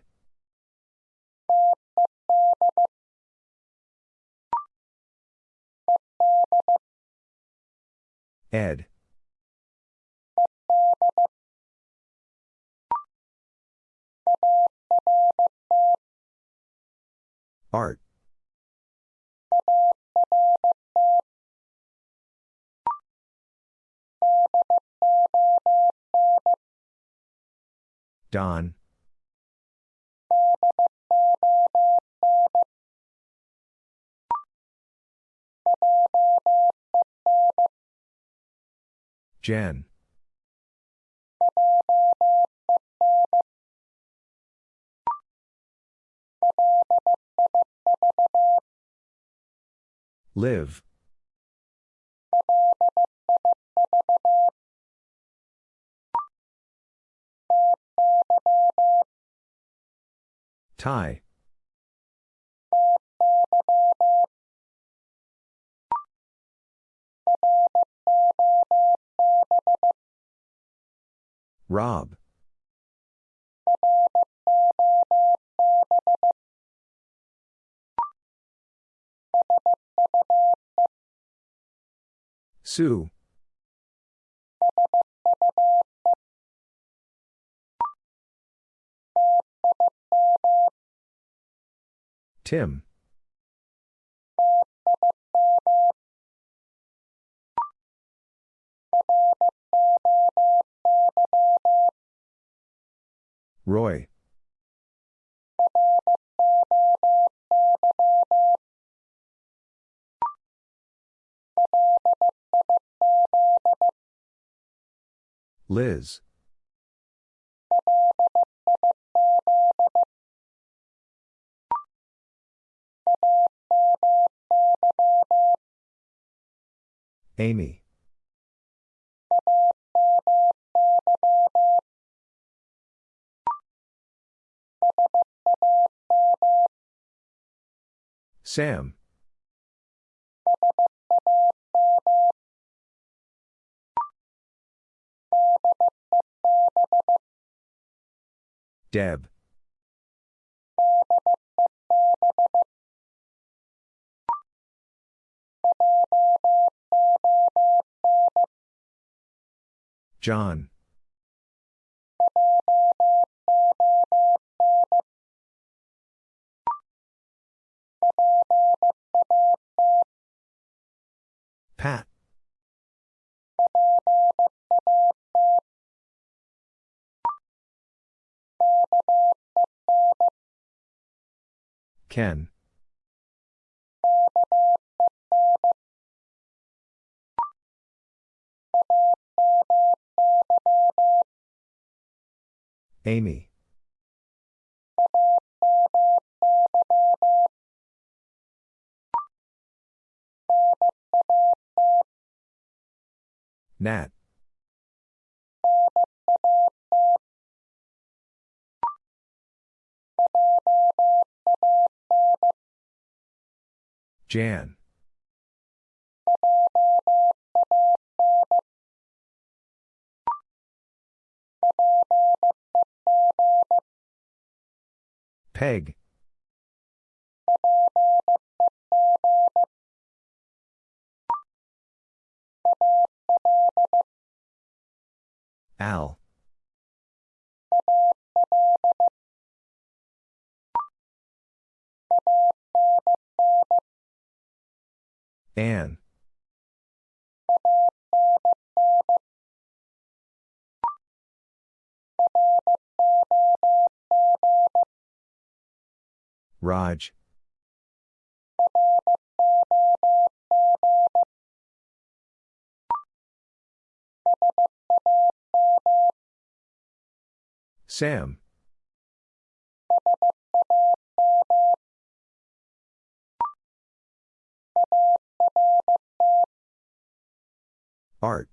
Ed? Art? Don? Jen? Liv? Ty? Rob? Sue? Tim? Roy? Liz? Amy? Sam? Deb? John? Pat? Ken? Amy? Nat. Jan. Peg. Al. Anne. Raj. Sam. Art.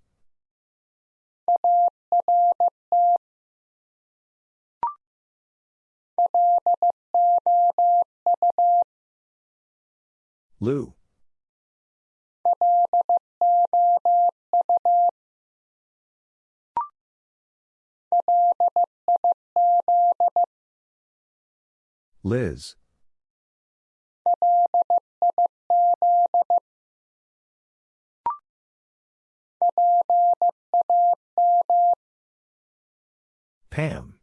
Lou. Liz. Pam.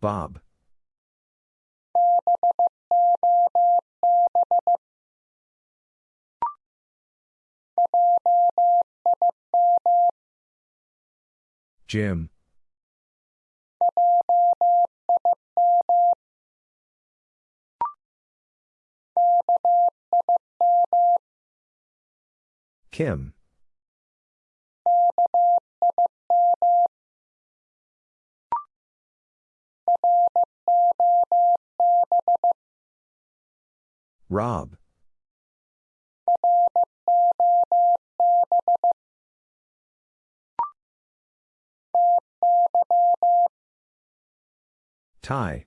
Bob. Jim. Kim. Rob. Ty.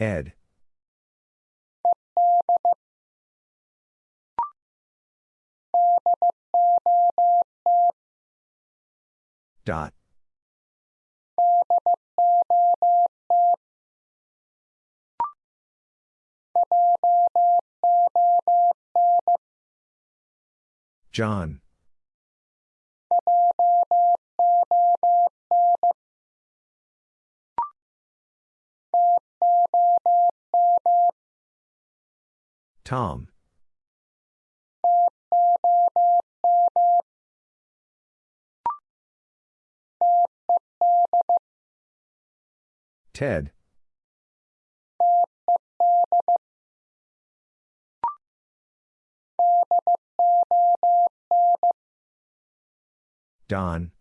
Ed. Dot. John. Tom. Ted. Don.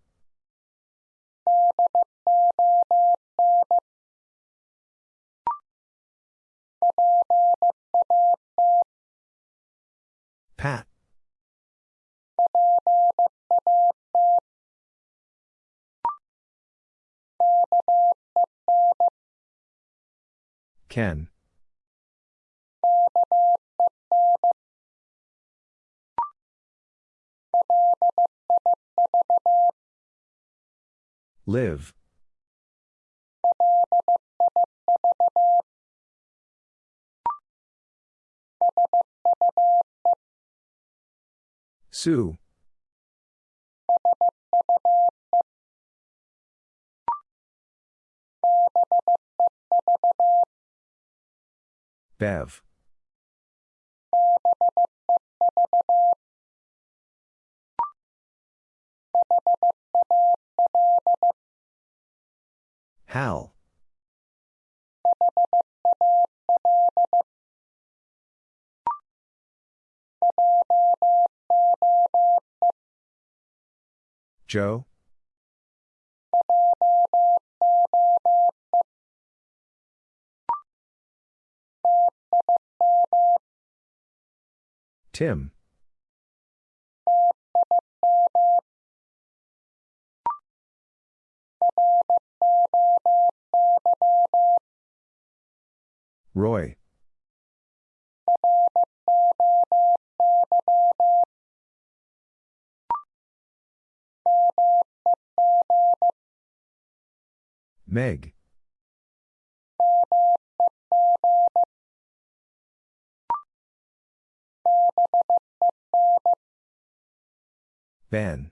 Pat. Ken. Liv. Sue. Bev. Hal. Joe? Tim. Roy. Meg. Ben.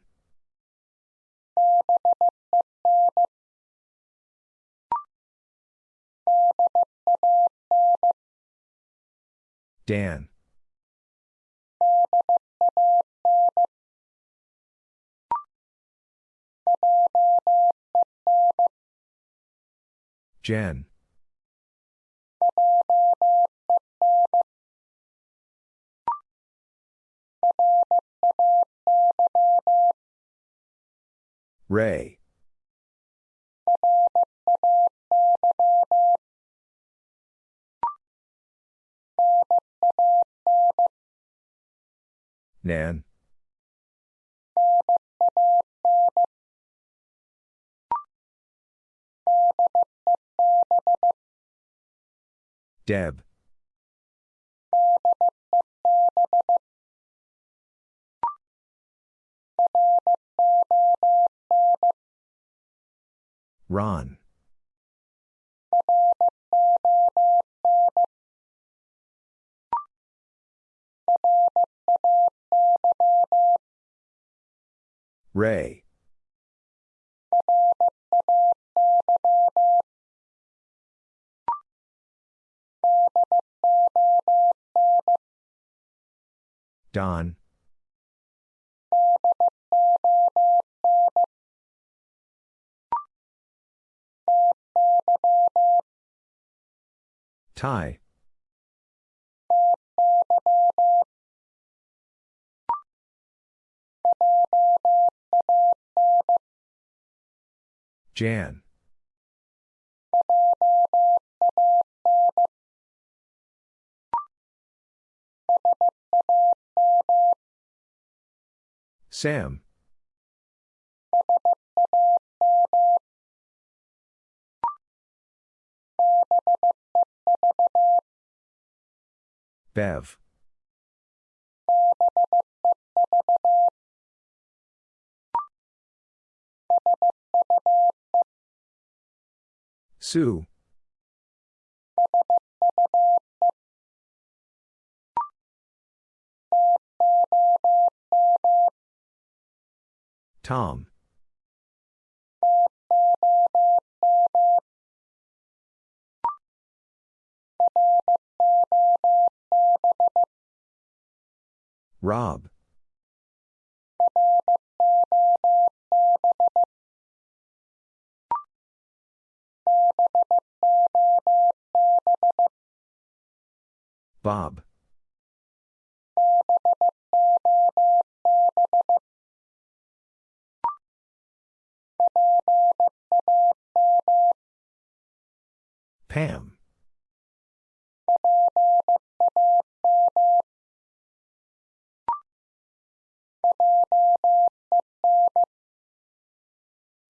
Dan. Jen. Ray. Nan. Deb. Ron. Ray. Don. Ty. Jan. Sam. Bev. Sue. Tom. Rob. Bob. Pam.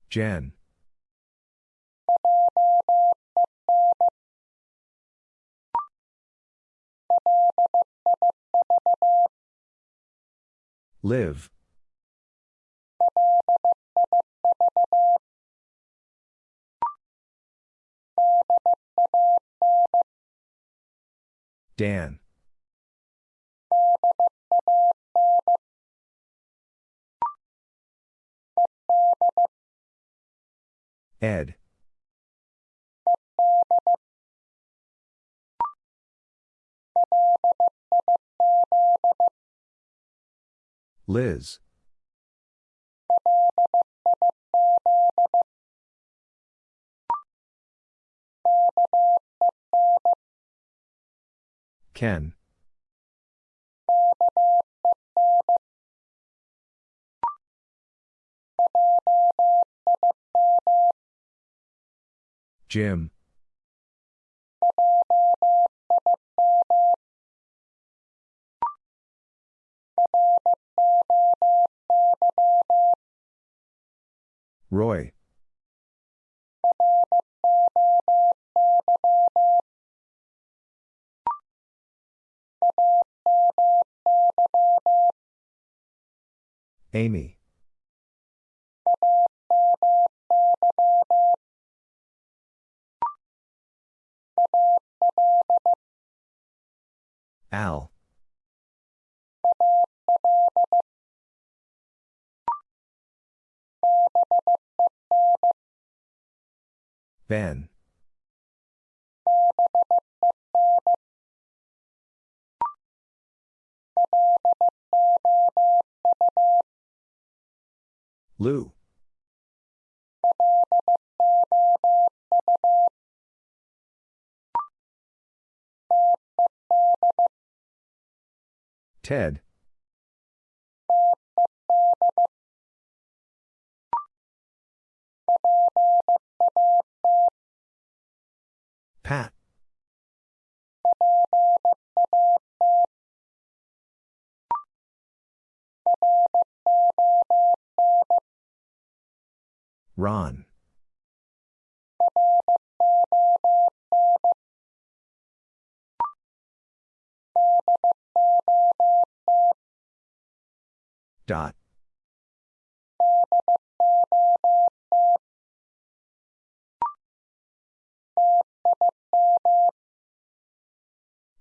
Jen. Liv. Dan. Ed. Liz. Ken. Jim. Roy. Amy. Al. Ben. Lou. Ted. Pat. Ron. Dot.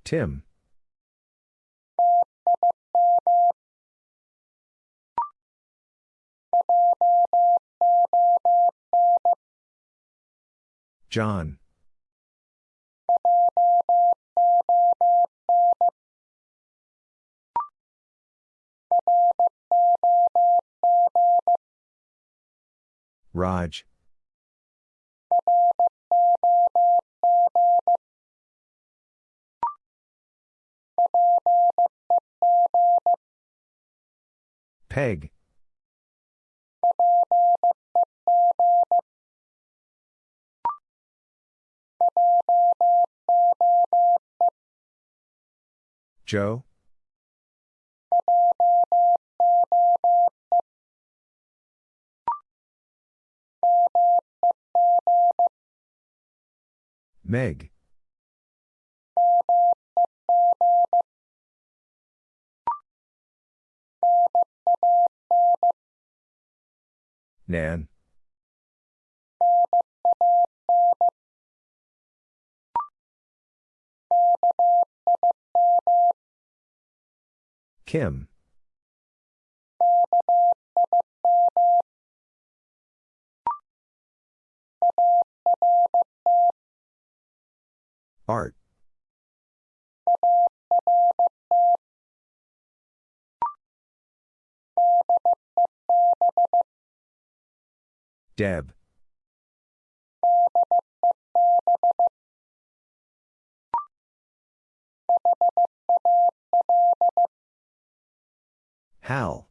Tim. John. Raj. Peg. Joe? Meg. Nan. Kim. Art. Deb. Hal.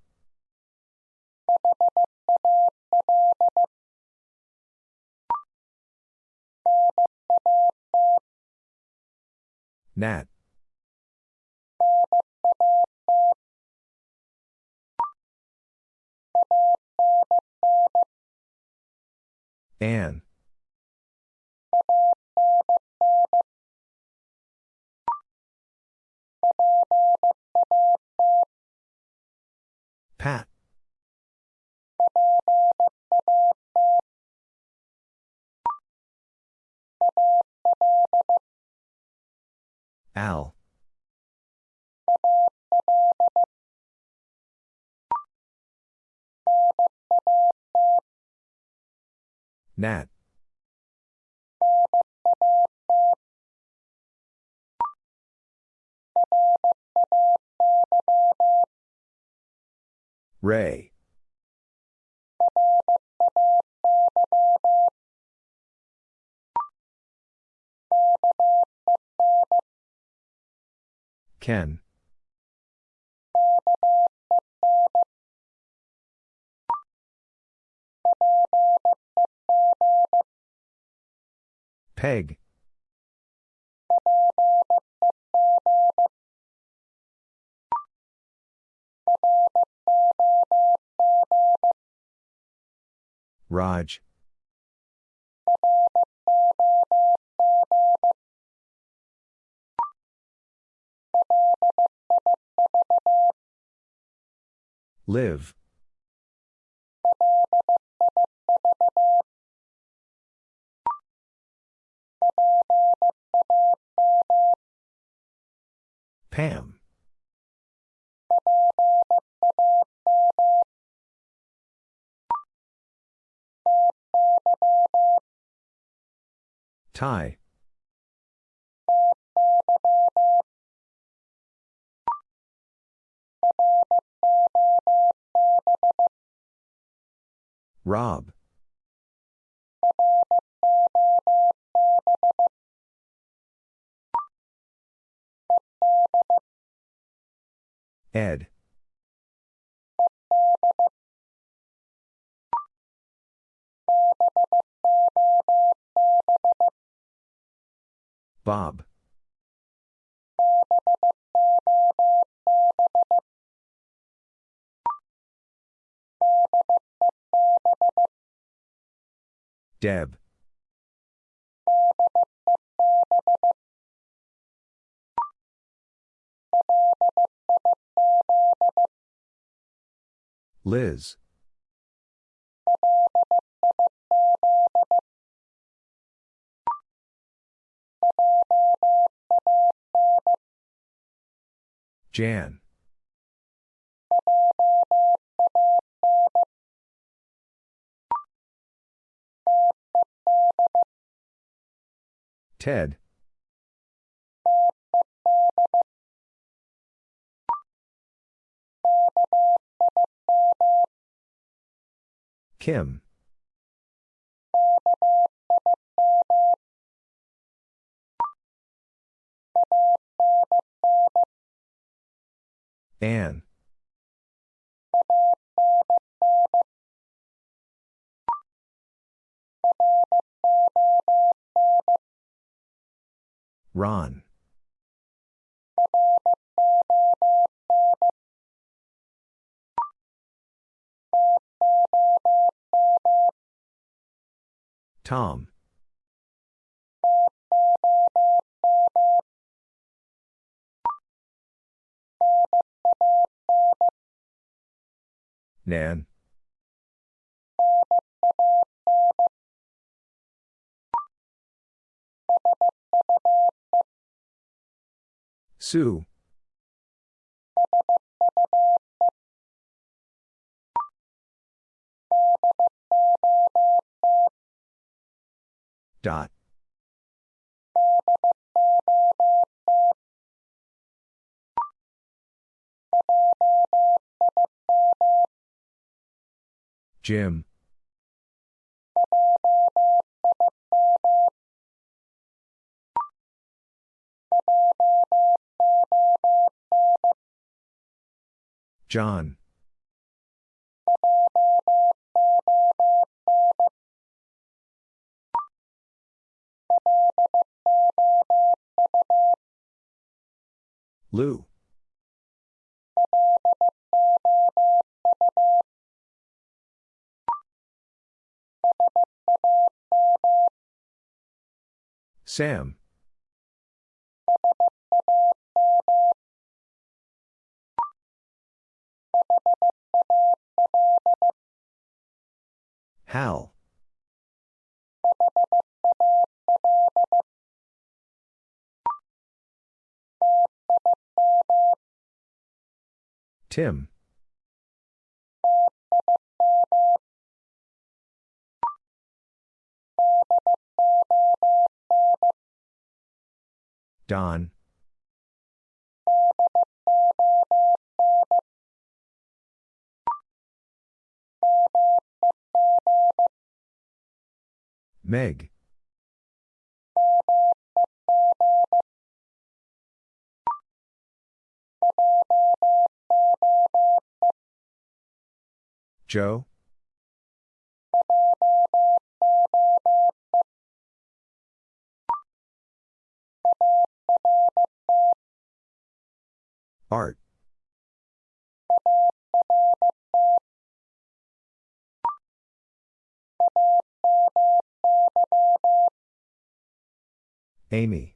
Nat. Anne. Pat. Al. Nat. Ray. Ken. Peg. Raj. Liv. Pam. Ty. Rob. Ed. Bob. Deb. Liz. Jan. Ted. Kim. Anne. Ron. Tom. Nan. Sue. Dot. Jim. John. Lou. Sam. Hal. Tim. Don. Meg. Joe? Art. Amy.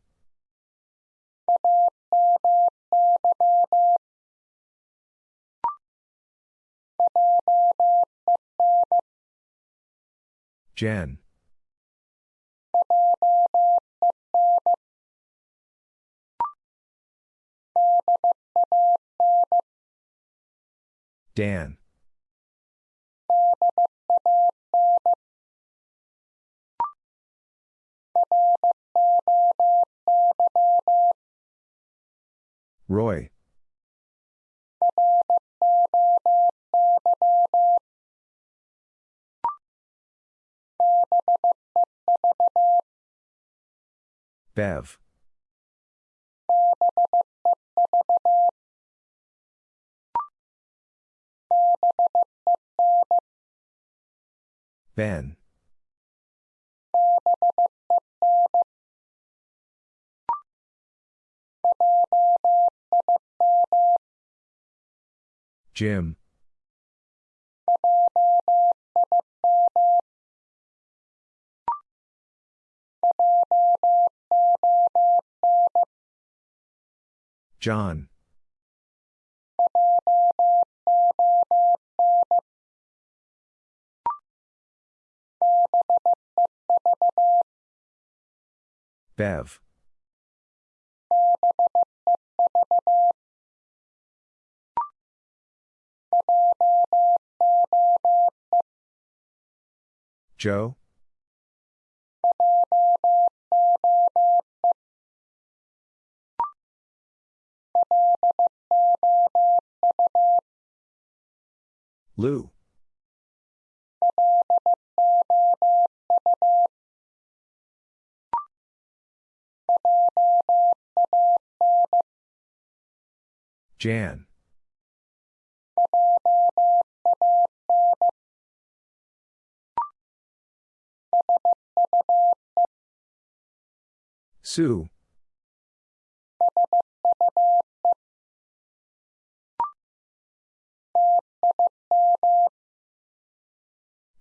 Jen. Dan. Roy. Bev. Ben. Jim. John. Bev. Joe? Lou. Jan. Sue.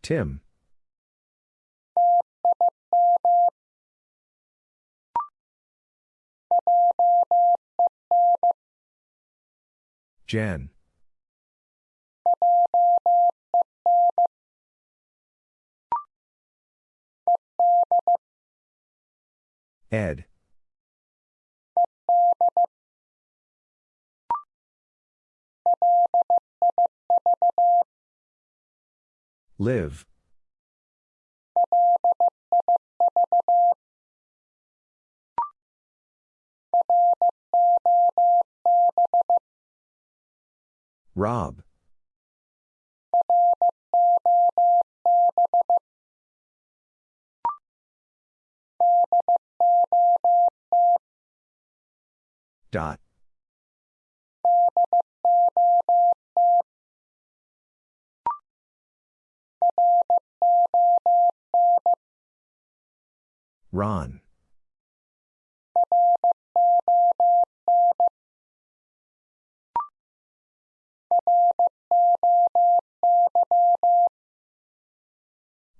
Tim. Jan. Ed. Liv. Rob. Dot. Ron.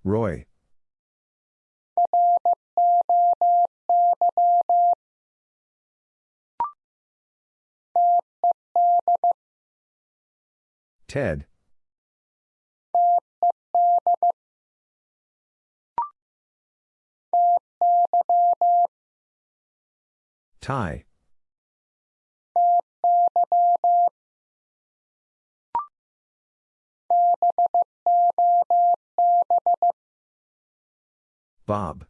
Roy. Ted. Ty. Bob.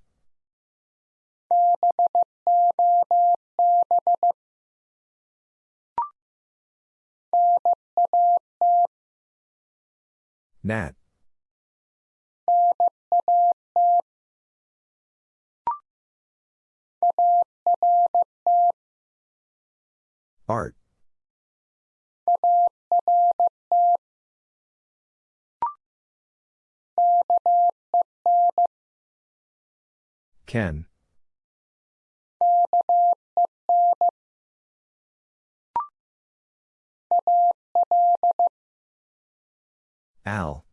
Nat. Art. Ken. Al.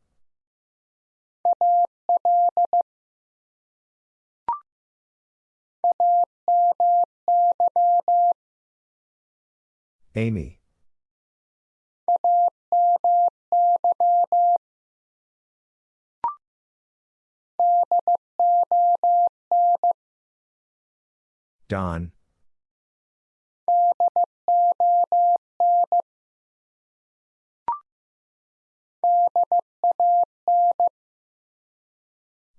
Amy. Don.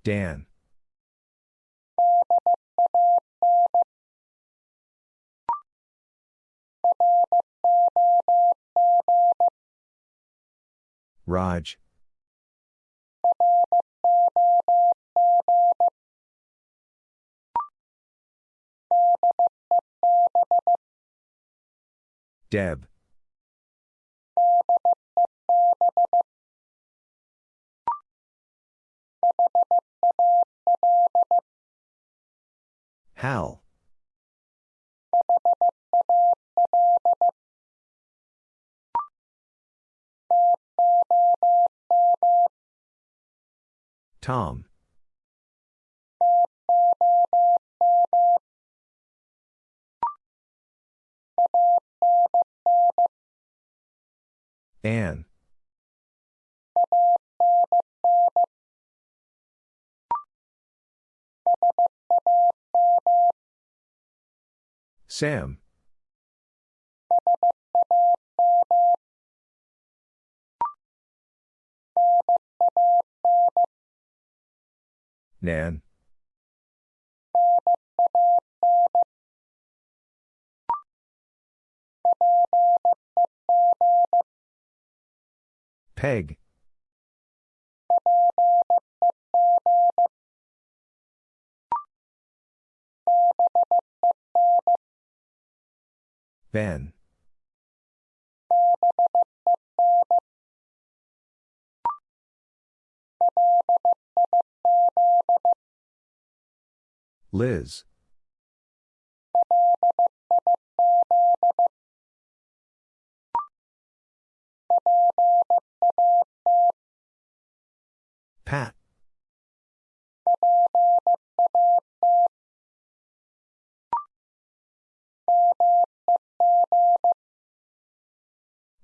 Dan. Raj. Deb. Hal. Tom. Anne. Sam. Nan. Peg. Ben. Liz. Pat.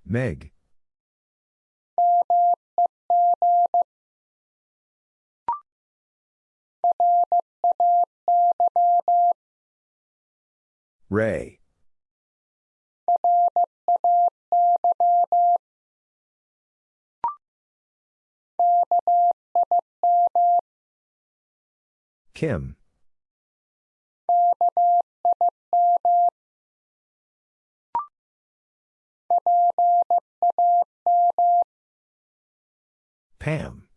Meg. Ray. Kim. Pam.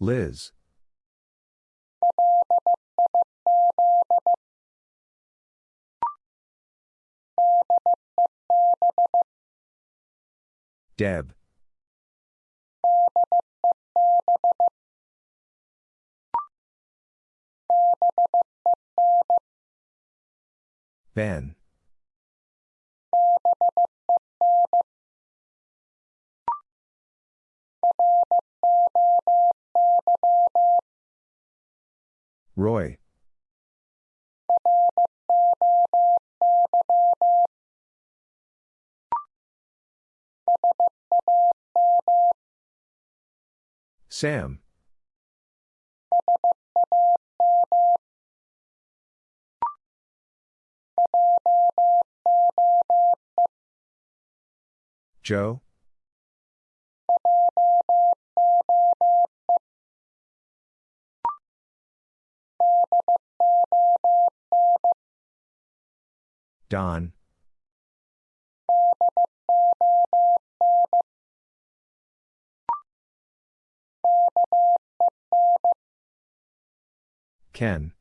Liz. Deb. Ben. Roy. Sam. Joe? Don. Ken.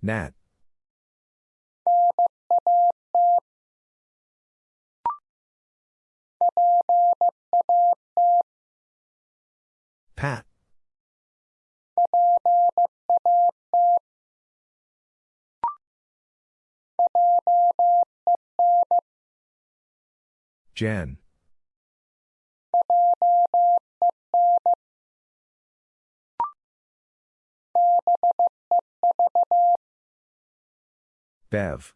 Nat. Pat. Jen. Bev.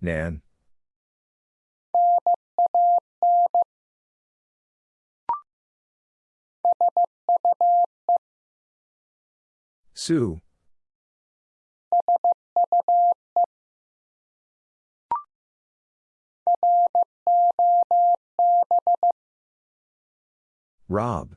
Nan. Sue. Rob.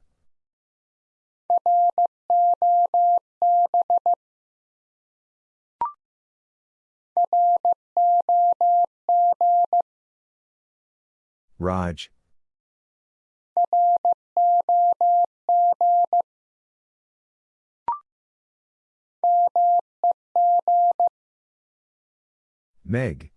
Raj. Meg.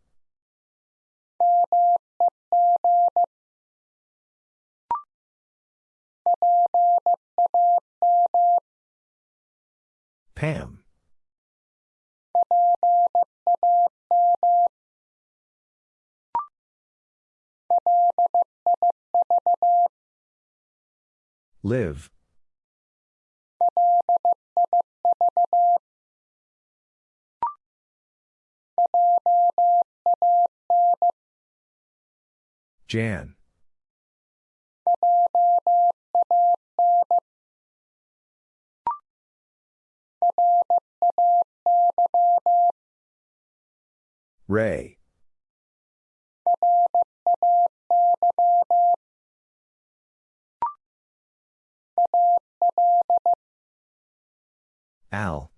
Pam. Liv. Jan. Ray. Al.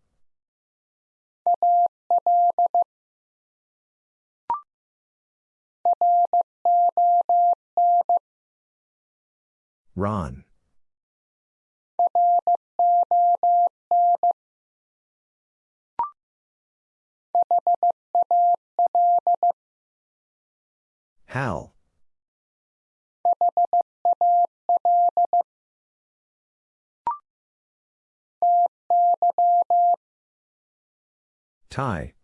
Ron. Hal. Ty.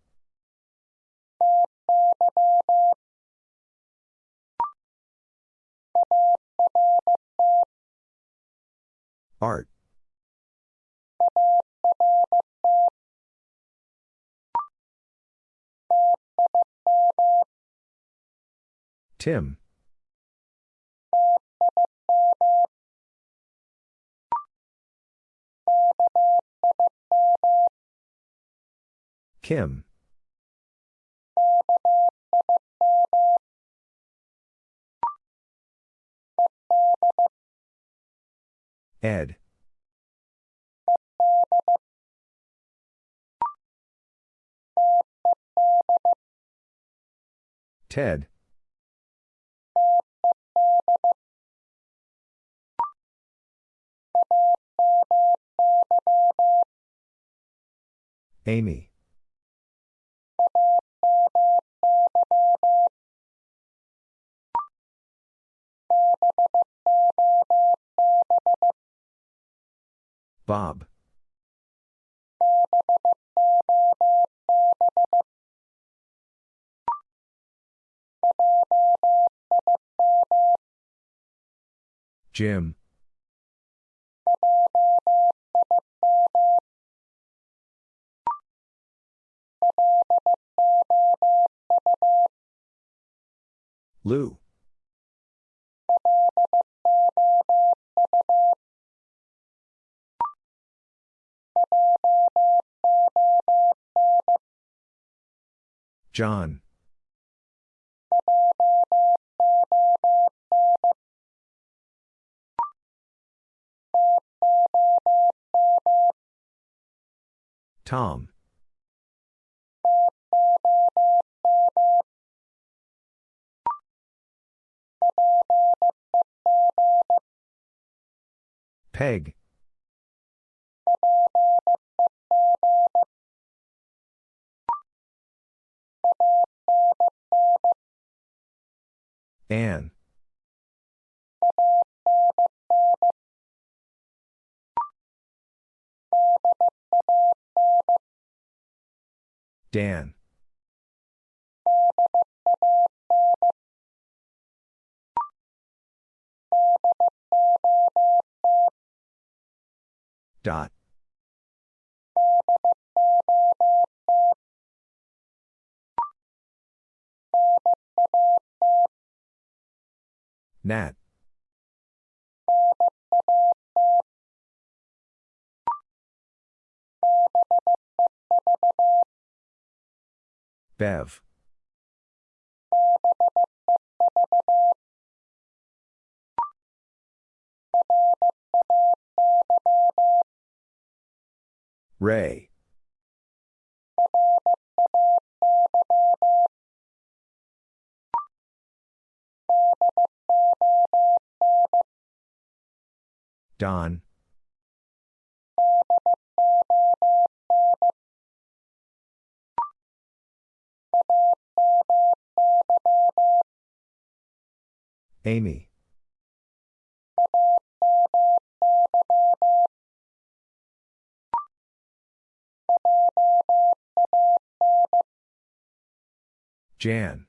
Art. Tim. Kim. Ed. Ted. Amy. Bob. Jim. Lou. John. Tom. Peg. Anne. Dan. Dot. Nat. Bev. Ray. Don. Amy. Jan.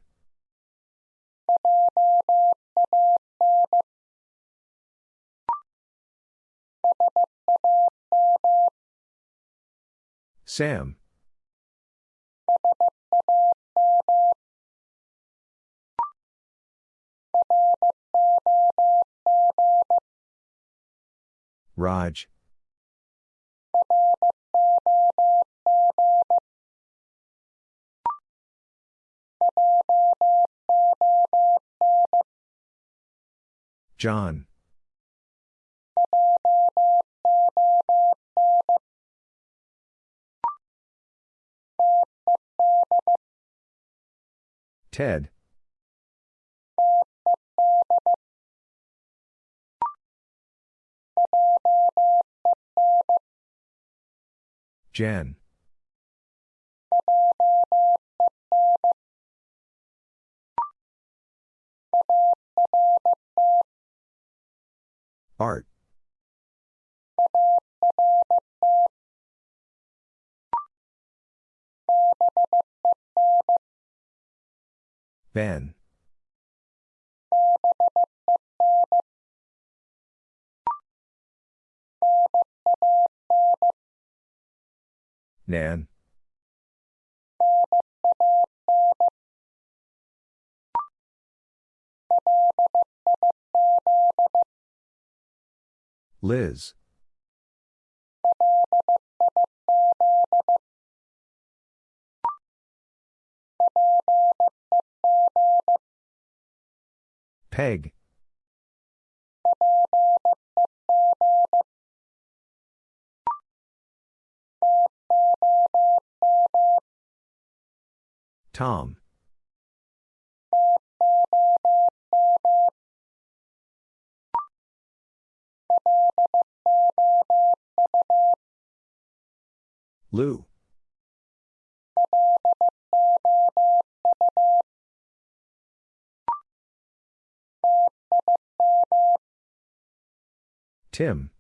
Sam. Raj. John. Ted. Jen. Art. Ben. Nan. Liz. Peg. Tom. Lou. Tim.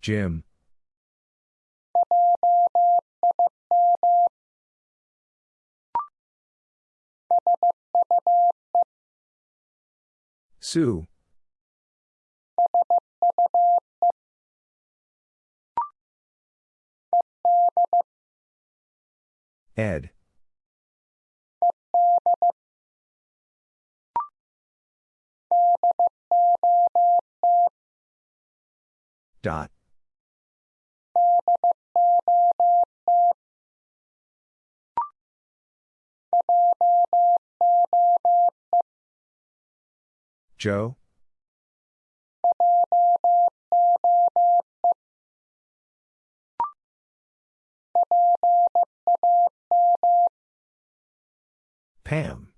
Jim. Sue. Ed. Dot. Joe? Pam.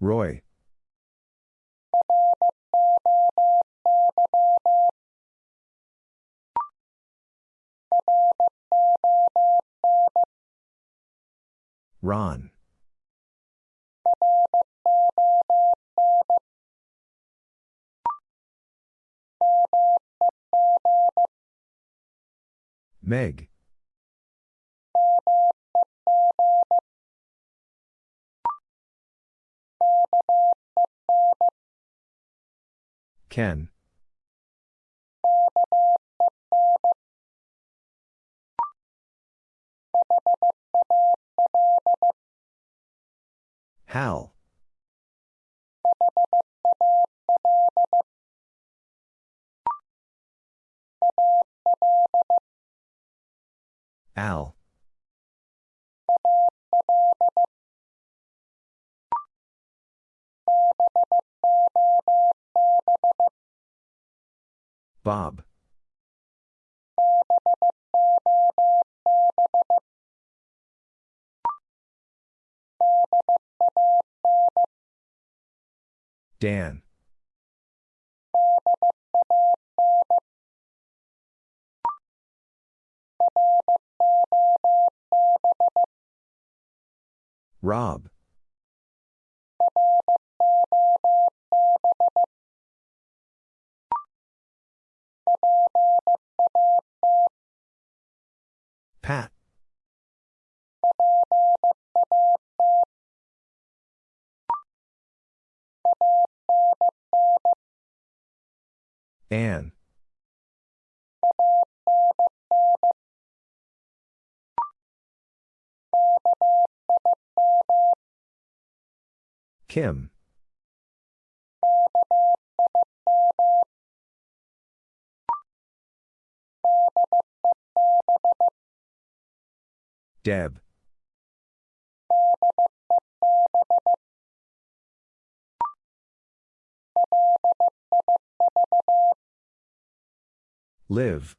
Roy. Ron. Meg. Ken. Hal. Al. Bob. Dan. Rob. Pat. Ann. Kim. Deb. Liv.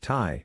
Ty.